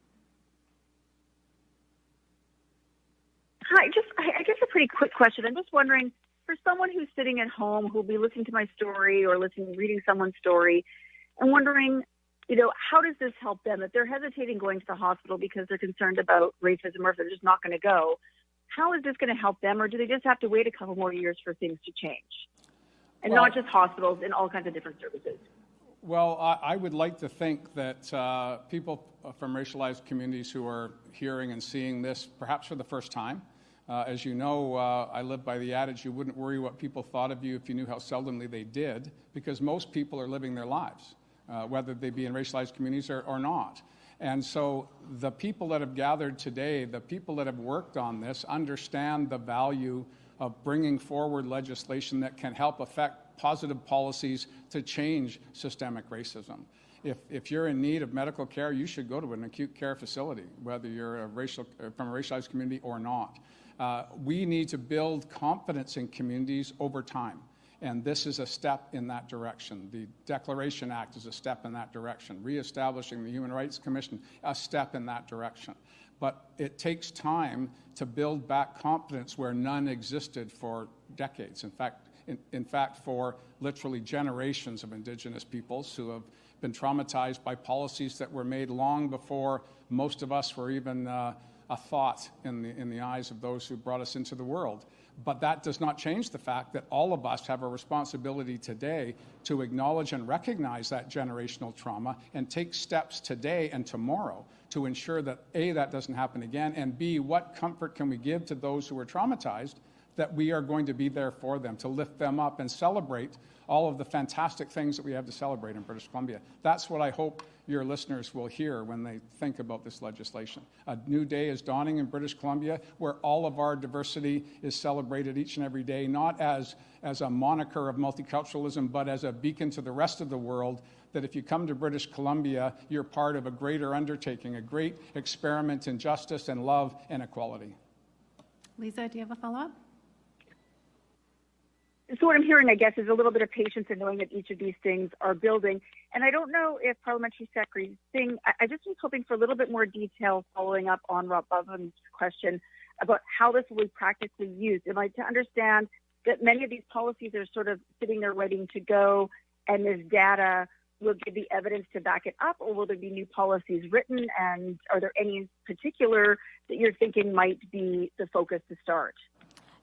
Hi, just I guess a pretty quick question. I'm just wondering, for someone who's sitting at home who'll be listening to my story or listening, reading someone's story, I'm wondering, you know, how does this help them? If they're hesitating going to the hospital because they're concerned about racism or if they're just not going to go, how is this going to help them, or do they just have to wait a couple more years for things to change? And well, not just hospitals, in all kinds of different services. Well, I, I, would like to think that uh, people from racialized communities who are hearing and seeing this, perhaps for the first time, uh, as you know, uh, I live by the adage you wouldn't worry what people thought of you if you knew how seldomly they did, because most people are living their lives, uh, whether they be in racialized communities or, or not. And so the people that have gathered today, the people that have worked on this, understand the value of bringing forward legislation that can help affect positive policies to change systemic racism. If, if you're in need of medical care, you should go to an acute care facility, whether you're a racial, from a racialized community or not. Uh, we need to build confidence in communities over time. And this is a step in that direction. The Declaration Act is a step in that direction. Reestablishing the Human Rights Commission, a step in that direction. But it takes time to build back confidence where none existed for decades. In fact, in, in fact, for literally generations of Indigenous peoples who have been traumatized by policies that were made long before most of us were even uh, a thought in the, in the eyes of those who brought us into the world. But that does not change the fact that all of us have a responsibility today to acknowledge and recognize that generational trauma and take steps today and tomorrow to ensure that A, that doesn't happen again, and B, what comfort can we give to those who are traumatized that we are going to be there for them, to lift them up and celebrate all of the fantastic things that we have to celebrate in British Columbia. That's what I hope your listeners will hear when they think about this legislation. A new day is dawning in British Columbia where all of our diversity is celebrated each and every day, not as, as a moniker of multiculturalism, but as a beacon to the rest of the world that if you come to British Columbia, you're part of a greater undertaking, a great experiment in justice and love and equality. Lisa, do you have a follow up? So what I'm hearing, I guess, is a little bit of patience in knowing that each of these things are building. And I don't know if Parliamentary Secretary Singh, I, I just was hoping for a little bit more detail following up on Rob Bubben's question about how this will be practically used. Am I to understand that many of these policies are sort of sitting there waiting to go and this data will give the evidence to back it up, or will there be new policies written? And are there any particular that you're thinking might be the focus to start?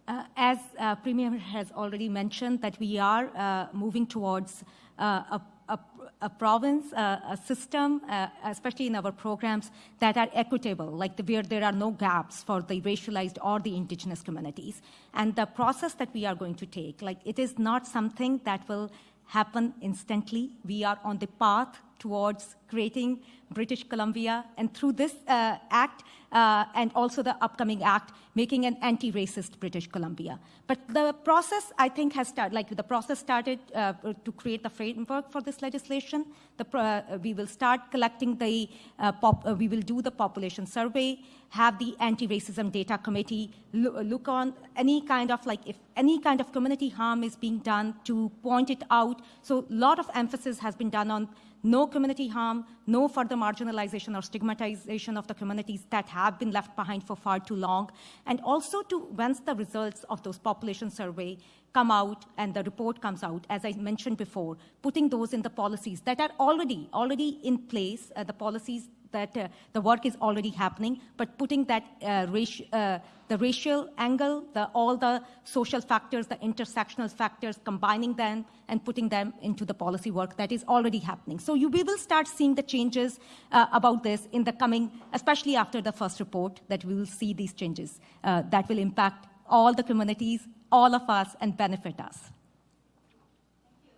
Uh, as uh, Premier has already mentioned, that we are uh, moving towards a, a, a, province, uh, a system, uh, especially in our programs that are equitable, like the, where there are no gaps for the racialized or the indigenous communities. And the process that we are going to take, like it is not something that will happen instantly. We are on the path towards creating British Columbia, and through this uh, act uh, and also the upcoming act, making an anti-racist British Columbia. But the process, I think, has started. Like the process started uh, to create the framework for this legislation. The, uh, we will start collecting the. Uh, pop, uh, we will do the population survey. Have the anti-racism data committee lo look on any kind of like if any kind of community harm is being done to point it out. So a lot of emphasis has been done on no community harm, no further marginalization or stigmatization of the communities that have been left behind for far too long, and also to, once the results of those population survey come out and the report comes out, as I mentioned before, putting those in the policies that are already, already in place, uh, the policies that uh, the work is already happening, but putting that uh, uh, the racial angle, the, all the social factors, the intersectional factors, combining them and putting them into the policy work that is already happening. So you, we will start seeing the changes uh, about this in the coming, especially after the first report, that we will see these changes uh, that will impact all the communities, all of us, and benefit us.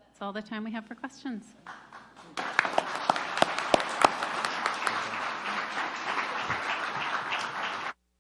That's all the time we have for questions.